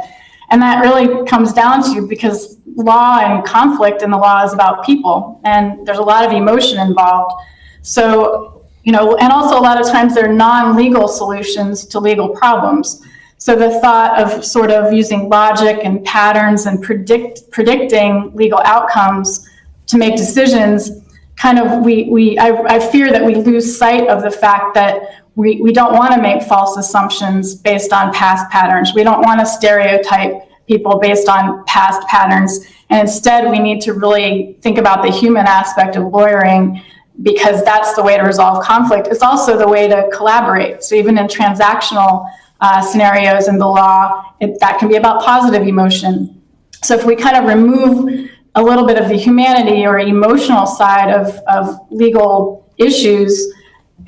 And that really comes down to because law and conflict in the law is about people, and there's a lot of emotion involved. So, you know, and also a lot of times there are non-legal solutions to legal problems. So the thought of sort of using logic and patterns and predict predicting legal outcomes to make decisions, kind of we, we I, I fear that we lose sight of the fact that we, we don't want to make false assumptions based on past patterns. We don't want to stereotype people based on past patterns. And instead, we need to really think about the human aspect of lawyering because that's the way to resolve conflict. It's also the way to collaborate. So even in transactional uh, scenarios in the law, it, that can be about positive emotion. So if we kind of remove a little bit of the humanity or emotional side of, of legal issues,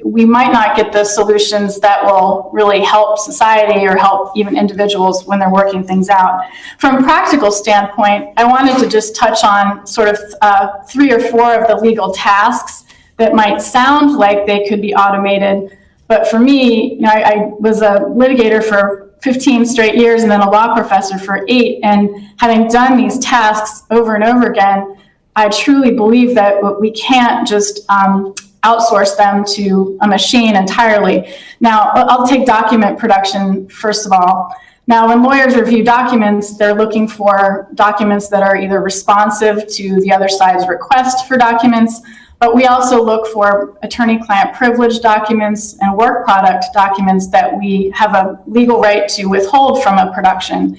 we might not get the solutions that will really help society or help even individuals when they're working things out. From a practical standpoint, I wanted to just touch on sort of uh, three or four of the legal tasks that might sound like they could be automated, but for me, you know, I, I was a litigator for 15 straight years and then a law professor for eight. And having done these tasks over and over again, I truly believe that we can't just um, outsource them to a machine entirely. Now, I'll take document production first of all. Now, when lawyers review documents, they're looking for documents that are either responsive to the other side's request for documents, but we also look for attorney-client privilege documents and work product documents that we have a legal right to withhold from a production.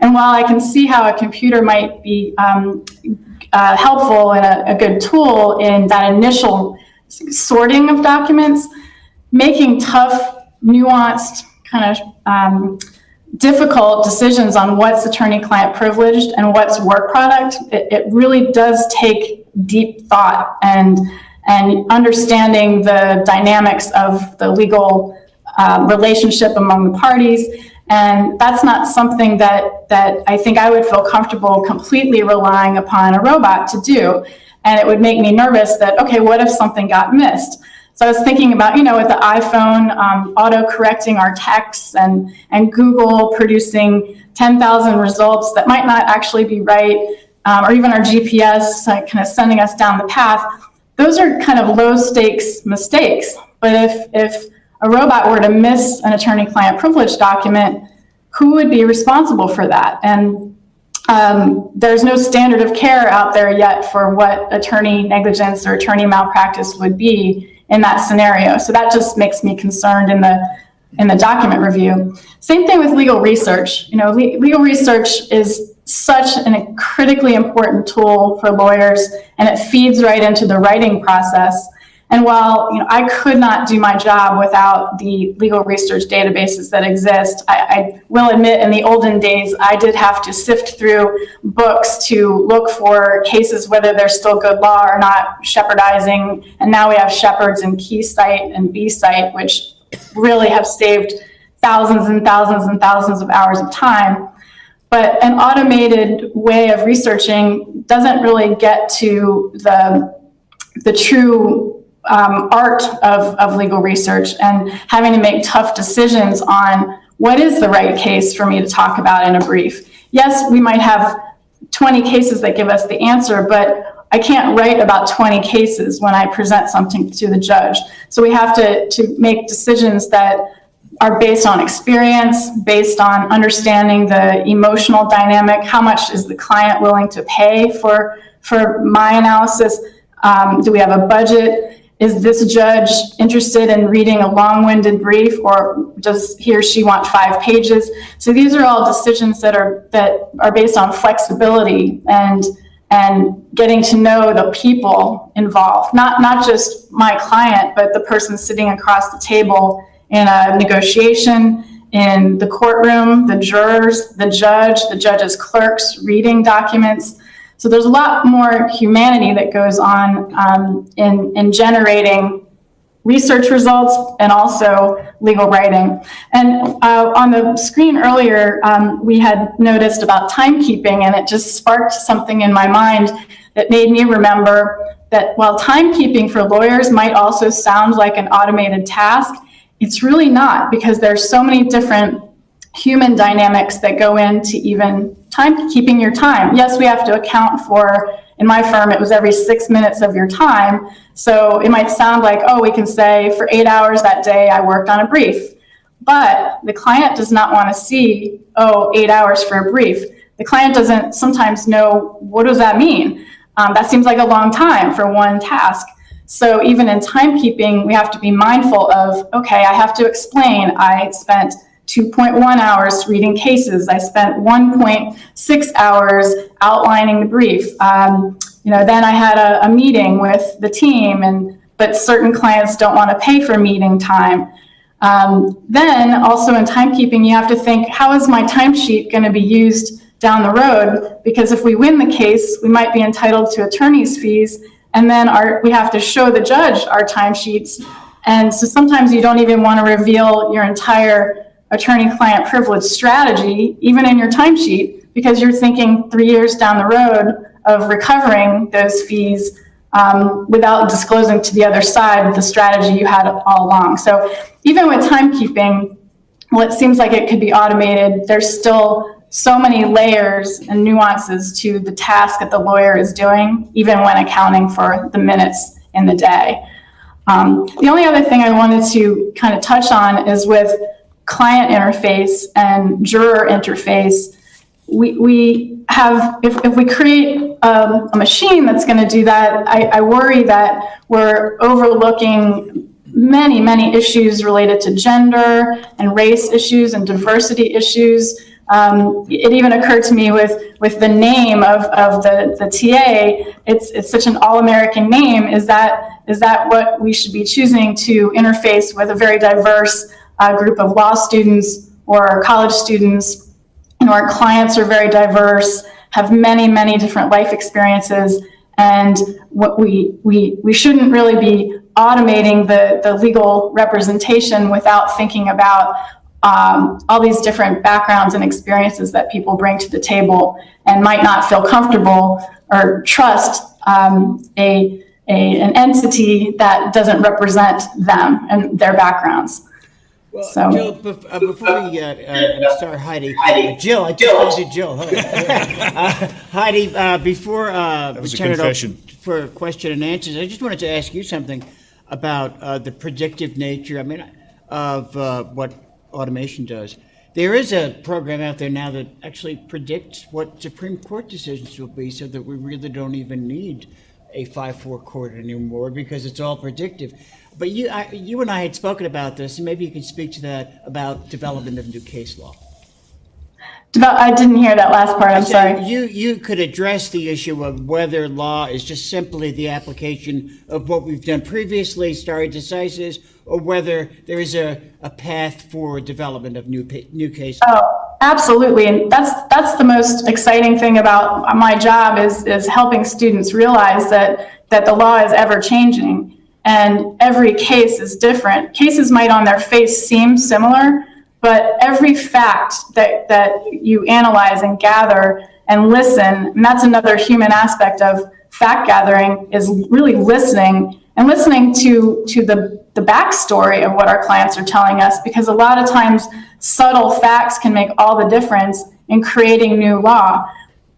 And while I can see how a computer might be um, uh, helpful and a, a good tool in that initial sorting of documents, making tough, nuanced, kind of um, difficult decisions on what's attorney-client privileged and what's work product, it, it, really does take deep thought and and understanding the dynamics of the legal uh, relationship among the parties. And that's not something that, that I think I would feel comfortable completely relying upon a robot to do. And it would make me nervous that, okay, what if something got missed? So I was thinking about, you know, with the iPhone, um, auto-correcting our texts and, and Google producing 10,000 results that might not actually be right, um, or even our GPS uh, kind of sending us down the path. Those are kind of low stakes mistakes. But if, if a robot were to miss an attorney-client privilege document, who would be responsible for that? And um, there's no standard of care out there yet for what attorney negligence or attorney malpractice would be in that scenario. So that just makes me concerned in the in the document review. Same thing with legal research. You know, le legal research is such a critically important tool for lawyers and it feeds right into the writing process. And while you know, I could not do my job without the legal research databases that exist, I, I, will admit in the olden days, I did have to sift through books to look for cases, whether they're still good law or not, Shepardizing. And now we have Shepard's in KeyCite and B-Cite, which really have saved thousands and thousands and thousands of hours of time. But an automated way of researching doesn't really get to the, the true um, art of, of legal research and having to make tough decisions on what is the right case for me to talk about in a brief. Yes, we might have 20 cases that give us the answer, but I can't write about 20 cases when I present something to the judge. So we have to, to make decisions that are based on experience, based on understanding the emotional dynamic, how much is the client willing to pay for, for my analysis? Um, do we have a budget? Is this judge interested in reading a long-winded brief or does he or she want five pages? So these are all decisions that are, that are based on flexibility and, and getting to know the people involved, not, not just my client, but the person sitting across the table in a negotiation, in the courtroom, the jurors, the judge, the judge's clerks reading documents. So there's a lot more humanity that goes on um, in, in generating research results and also legal writing. And uh, on the screen earlier, um, we had noticed about timekeeping and it just sparked something in my mind that made me remember that while timekeeping for lawyers might also sound like an automated task, it's really not because there's so many different human dynamics that go into even time keeping your time. Yes, we have to account for, in my firm, it was every six minutes of your time. So it might sound like, oh, we can say for eight hours that day I worked on a brief. But the client does not want to see, oh, eight hours for a brief. The client doesn't sometimes know, what does that mean? Um, that seems like a long time for one task. So even in timekeeping, we have to be mindful of, okay, I have to explain I spent 2.1 hours reading cases. I spent 1.6 hours outlining the brief. Um, you know, then I had a, a meeting with the team, and but certain clients don't want to pay for meeting time. Um, then also in timekeeping, you have to think, how is my timesheet going to be used down the road? Because if we win the case, we might be entitled to attorney's fees, and then our, we have to show the judge our timesheets. And so sometimes you don't even want to reveal your entire attorney-client privilege strategy, even in your timesheet, because you're thinking three years down the road of recovering those fees um, without disclosing to the other side the strategy you had all along. So even with timekeeping, well, it seems like it could be automated. There's still so many layers and nuances to the task that the lawyer is doing, even when accounting for the minutes in the day. Um, the only other thing I wanted to kind of touch on is with client interface and juror interface, we, we have, if, if we create um, a machine that's going to do that, I, I worry that we're overlooking many, many issues related to gender and race issues and diversity issues. Um, it even occurred to me with, with the name of, of the, the TA, it's, it's such an all-American name. Is that, is that what we should be choosing to interface with a very diverse uh, group of law students or college students? Know, our clients are very diverse, have many, many different life experiences, and what we, we, we shouldn't really be automating the, the legal representation without thinking about um, all these different backgrounds and experiences that people bring to the table and might not feel comfortable or trust um, a, a, an entity that doesn't represent them and their backgrounds. Well, So- Jill, bef- uh, before we, uh, uh, start Heidi, uh, Jill, I just want to do Jill. Uh, Heidi, uh, before, uh, we turn it over for question and answers, I just wanted to ask you something about, uh, the predictive nature, I mean, of, uh, what automation does. There is a program out there now that actually predicts what Supreme Court decisions will be so that we really don't even need a five-four court anymore because it's all predictive. But you, I, you and I had spoken about this, and maybe you can speak to that about development of new case law. I didn't hear that last part, I'm So sorry. You, you could address the issue of whether law is just simply the application of what we've done previously, stare decisis, or whether there is a, a path for development of new, new cases. Oh, absolutely. And that's, that's the most exciting thing about my job is, is helping students realize that, that the law is ever changing and every case is different. Cases might on their face seem similar, But every fact that, that you analyze and gather and listen, and that's another human aspect of fact gathering, is really listening and listening to, to the, the backstory of what our clients are telling us, because a lot of times subtle facts can make all the difference in creating new law.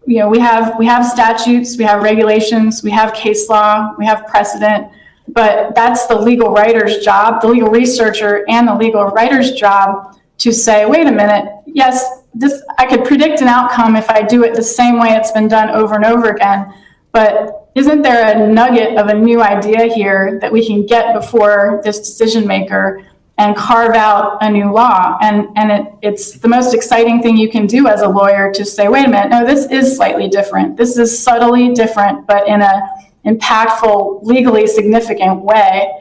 You know, we have, we have statutes, we have regulations, we have case law, we have precedent, but that's the legal writer's job, the legal researcher and the legal writer's job to say, wait a minute, yes, this, I could predict an outcome if I do it the same way it's been done over and over again. But isn't there a nugget of a new idea here that we can get before this decision maker and carve out a new law? And, and it, it's the most exciting thing you can do as a lawyer to say, wait a minute, no, this is slightly different. This is subtly different, but in a impactful, legally significant way.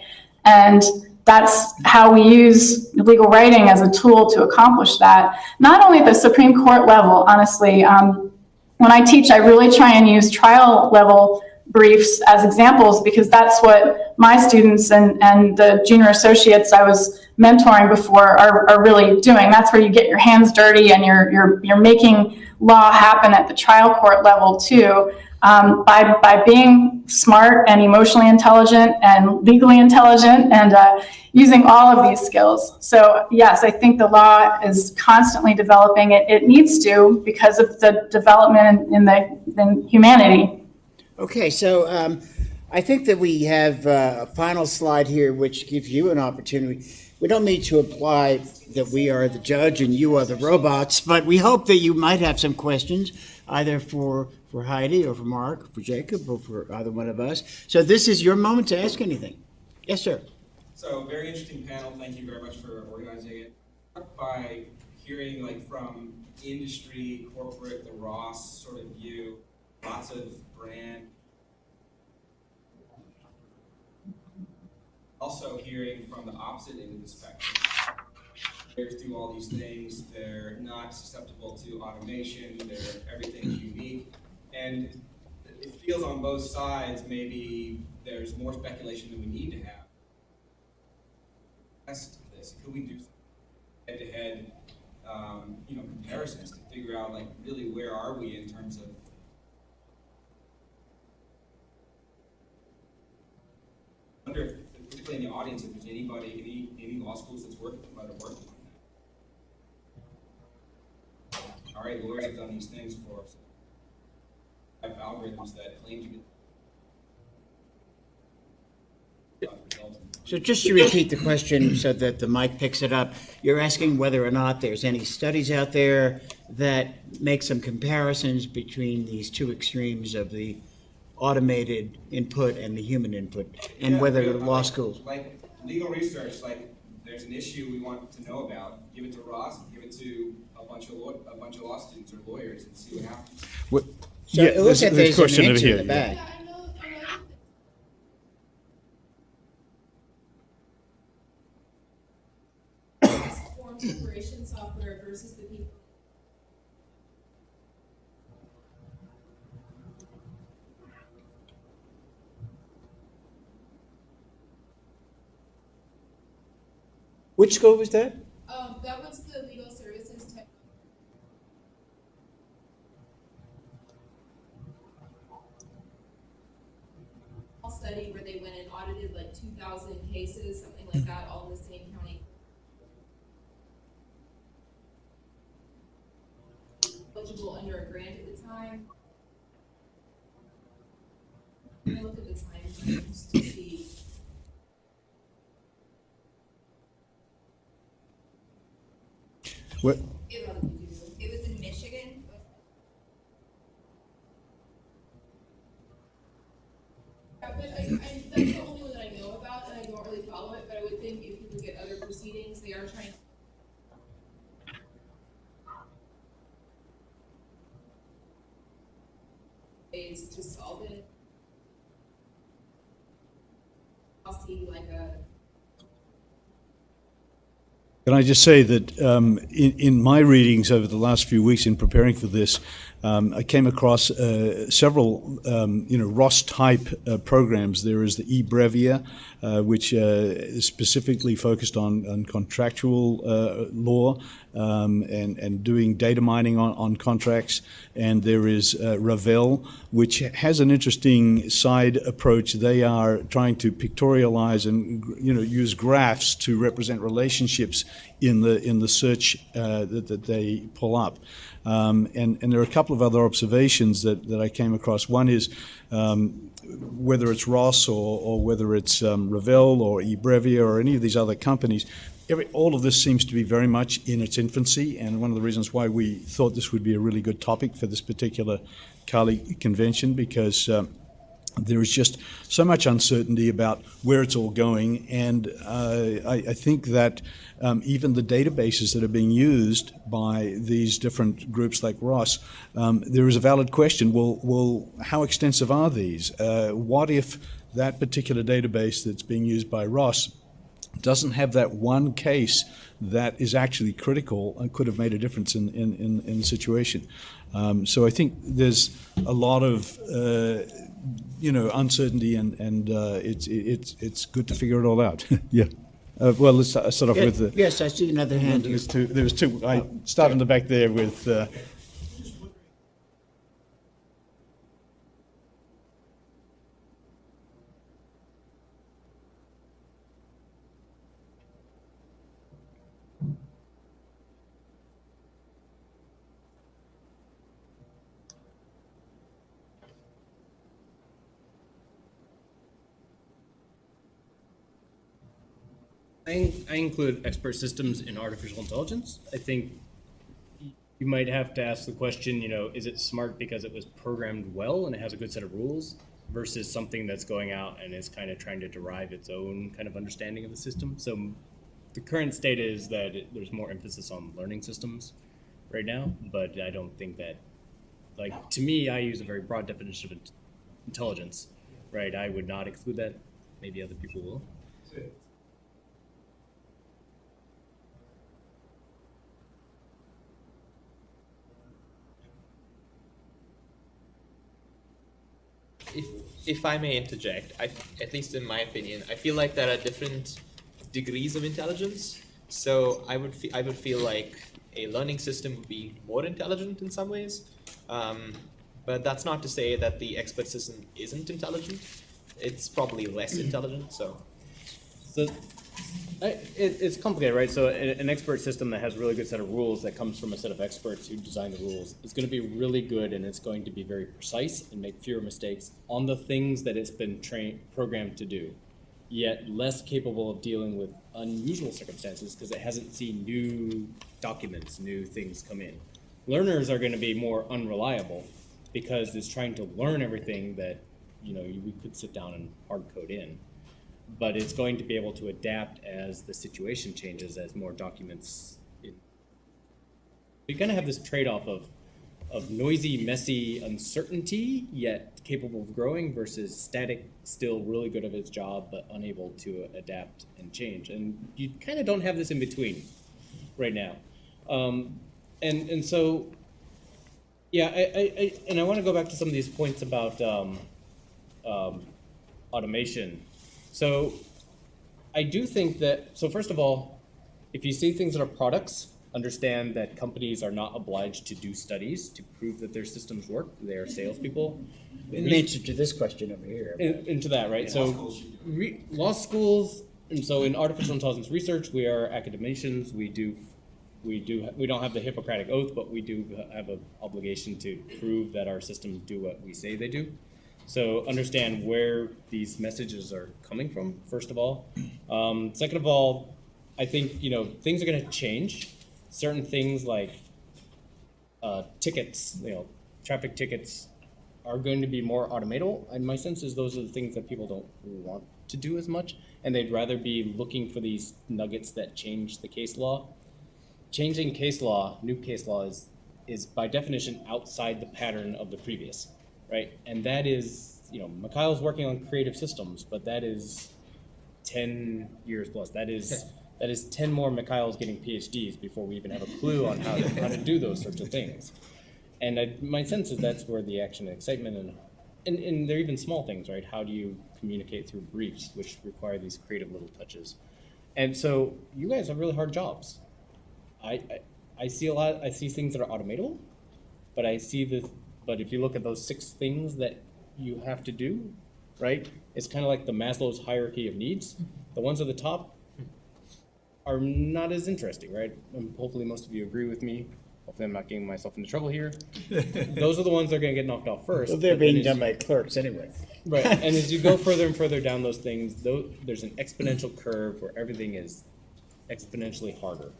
And that's how we use legal writing as a tool to accomplish that. Not only at the Supreme Court level, honestly. Um, when I teach, I really try and use trial level briefs as examples because that's what my students and, and the junior associates I was mentoring before are, are really doing. That's where you get your hands dirty and you're, you're, you're making law happen at the trial court level too um, by, by being smart and emotionally intelligent and legally intelligent and uh, using all of these skills. So yes, I think the law is constantly developing. It, it needs to because of the development in, the in humanity. Okay, so um, I think that we have uh, a final slide here which gives you an opportunity. We don't need to imply that we are the judge and you are the robots, but we hope that you might have some questions either for for Heidi or for Mark, or for Jacob, or for either one of us. So this is your moment to ask anything. Yes, sir. So very interesting panel. Thank you very much for organizing it. By hearing like from industry, corporate, the Ross sort of view, lots of brand. Also hearing from the opposite end of the spectrum. Players do all these things. They're not susceptible to automation. They're everything's unique. And it feels on both sides maybe there's more speculation than we need to have. This. Could we do head-to-head, um, you know, comparisons to figure out like really where are we in terms of I wonder if, particularly in the audience, if there's anybody, any, any law schools that's working, that are on that. All right, lawyers have done these things for have algorithms that claim to be. So just to repeat the question so that the mic picks it up, you're asking whether or not there's any studies out there that make some comparisons between these two extremes of the automated input and the human input, and Yeah, whether yeah, the law like- schools. Like legal research, like there's an issue we want to know about, give it to Ross, give it to a bunch of law, a bunch of law students or lawyers and see what happens. What- So yeah, it looks like there's there's an answer in the back. I know, I know. Form separation software versus the people. Which school was? That was the legal services tech. Study where they went and audited like two thousand cases, something like that, all in the same county. Eligible under a grant at the time. I looked at the time to see. What, It was, it was in Michigan. Yeah, but I, I, that's the only one that I know about, and I don't really follow it, but I would think if you look at other proceedings, they are trying. Ways to solve it. I'll see like a Can I just say that um, in, in my readings over the last few weeks in preparing for this, um, I came across uh, several, um, you know, Ross type uh, programs. There is the eBrevia, uh, which uh, is specifically focused on, on contractual uh, law um, and, and doing data mining on, on contracts. And there is uh, Ravel, which has an interesting side approach. They are trying to pictorialize and you know use graphs to represent relationships in the in the search uh, that, that they pull up. Um, and, and there are a couple of other observations that, that I came across. One is um, whether it's Ross or, or whether it's um, Ravel or eBrevia or any of these other companies, every, all of this seems to be very much in its infancy. And one of the reasons why we thought this would be a really good topic for this particular CALI convention because um, there is just so much uncertainty about where it's all going, and uh, I, I, think that um, even the databases that are being used by these different groups like Ross, um, there is a valid question. Well, well how extensive are these? Uh, what if that particular database that's being used by Ross doesn't have that one case that is actually critical and could have made a difference in, in, in, in the situation. Um, so I think there's a lot of uh, you know uncertainty and and uh, it's it's it's good to figure it all out. yeah. Uh, well, let's start off with the. Yes, I see another hand. There was two. There was two. I start in the back there with. I, I include expert systems in artificial intelligence. I think you might have to ask the question, you know, is it smart because it was programmed well and it has a good set of rules versus something that's going out and is kind of trying to derive its own kind of understanding of the system. So the current state is that it, there's more emphasis on learning systems right now, but I don't think that, like, to me, I use a very broad definition of intelligence, right? I would not exclude that. Maybe other people will. If I may interject, I at least in my opinion, I feel like there are different degrees of intelligence. So I would fe- I would feel like a learning system would be more intelligent in some ways, um, but that's not to say that the expert system isn't intelligent. It's probably less intelligent. So it, it's complicated, right? So an expert system that has a really good set of rules that comes from a set of experts who design the rules is going to be really good and it's going to be very precise and make fewer mistakes on the things that it's been trained programmed to do. Yet less capable of dealing with unusual circumstances because it hasn't seen new documents, new things come in. Learners are going to be more unreliable because it's trying to learn everything that you know we could sit down and hard code in but it's going to be able to adapt as the situation changes, as more documents. In. You're going to have this trade-off of of noisy, messy uncertainty, yet capable of growing, versus static, still really good at its job, but unable to adapt and change. And you kind of don't have this in between right now. Um, and and so, yeah, I, I, I and I want to go back to some of these points about um, um, automation. So I do think that, so first of all, if you see things that are products, understand that companies are not obliged to do studies to prove that their systems work. They are salespeople. In answer to this question over here. In- into that, right? So, re- law schools, and so in artificial intelligence research, we are academicians. We do, we do, we don't have the Hippocratic oath, but we do have an obligation to prove that our systems do what we say they do. So understand where these messages are coming from, first of all. Um, second of all, I think, you know, things are going to change. Certain things like uh, tickets, you know, traffic tickets are going to be more automatable. And my sense is those are the things that people don't want to do as much. And they'd rather be looking for these nuggets that change the case law. Changing case law, new case law, is, is by definition outside the pattern of the previous right? And that is, you know, Mikhail's working on creative systems, but that is ten years plus. That is that is ten more Mikhail's getting PhDs before we even have a clue on how to how to do those sorts of things. And I, my sense is that's where the action and excitement and and, and they're even small things, right? How do you communicate through briefs, which require these creative little touches? And so you guys have really hard jobs. I, I, I see a lot, I see things that are automatable, but I see the, but if you look at those six things that you have to do, right? It's kind of like the Maslow's hierarchy of needs. Mm-hmm. The ones at the top are not as interesting, right? And hopefully most of you agree with me. Hopefully I'm not getting myself into trouble here. Those are the ones that are gonna get knocked off first. Well, they're being done by clerks anyway. Right, and as you go further and further down those things, though, there's an exponential curve where everything is exponentially harder.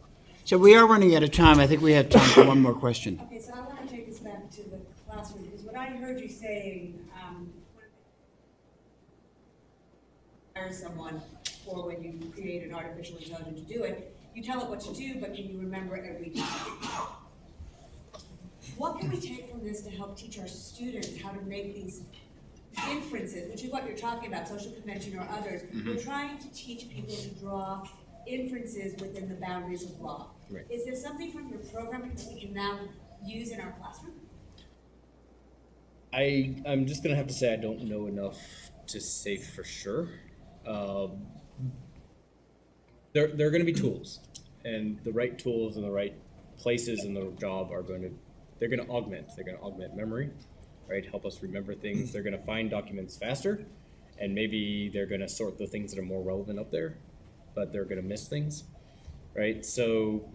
So we are running out of time. I think we have time for one more question. Okay, so I want to take this back to the classroom, because what I heard you saying, um, hire someone, or when you create an artificial intelligence to do it, you tell it what to do, but can you remember every time? What can we take from this to help teach our students how to make these inferences, which is what you're talking about, social convention or others? We're trying to teach people to draw inferences within the boundaries of law. Right. Is there something from your program that we can now use in our classroom? I, I'm just gonna have to say I don't know enough to say for sure. Um, there, there are gonna be tools, and the right tools and the right places in the job are going to, they're gonna augment, they're gonna augment memory, right? Help us remember things. They're gonna find documents faster, and maybe they're gonna sort the things that are more relevant up there, but they're gonna miss things, right? So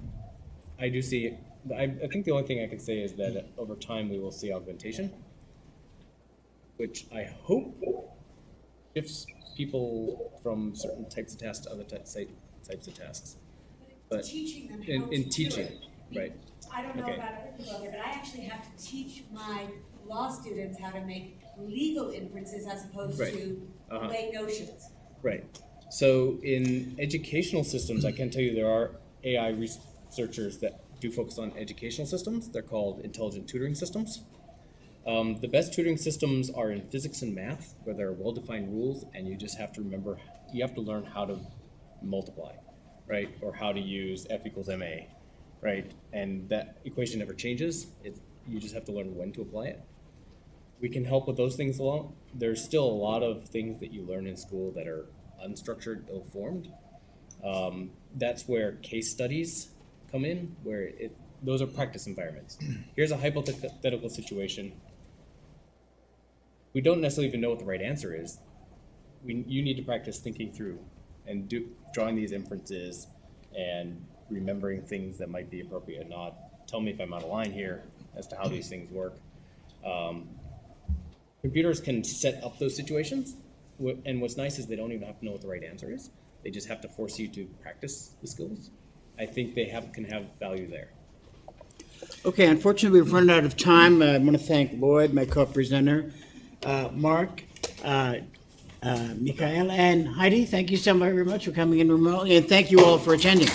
I do see, I, I think the only thing I can say is that over time we will see augmentation which I hope shifts people from certain types of tasks to other ty- ty- types of tasks. But Teaching them in, how in teaching, it. right? I don't know Okay. about other people out there, but I actually have to teach my law students how to make legal inferences as opposed Right. to Uh-huh. lay notions. Right. So in educational systems, I can tell you there are AI researchers that do focus on educational systems. They're called intelligent tutoring systems. Um, the best tutoring systems are in physics and math, where there are well-defined rules, and you just have to remember, you have to learn how to multiply, right? Or how to use F equals ma, right? And that equation never changes. It, you just have to learn when to apply it. We can help with those things along. There's still a lot of things that you learn in school that are unstructured, ill-formed. Um, that's where case studies come in, where it, those are practice environments. Here's a hypothetical situation. We don't necessarily even know what the right answer is. We, you need to practice thinking through and do, drawing these inferences and remembering things that might be appropriate not. Tell me if I'm out of line here as to how these things work. Um, computers can set up those situations, and what's nice is they don't even have to know what the right answer is. They just have to force you to practice the skills. I think they have, can have value there. Okay, unfortunately, we've run out of time. I want to thank Lloyd, my co-presenter, Mark, uh, uh, Michaela, and Heidi. Thank you so very much for coming in remotely, and thank you all for attending.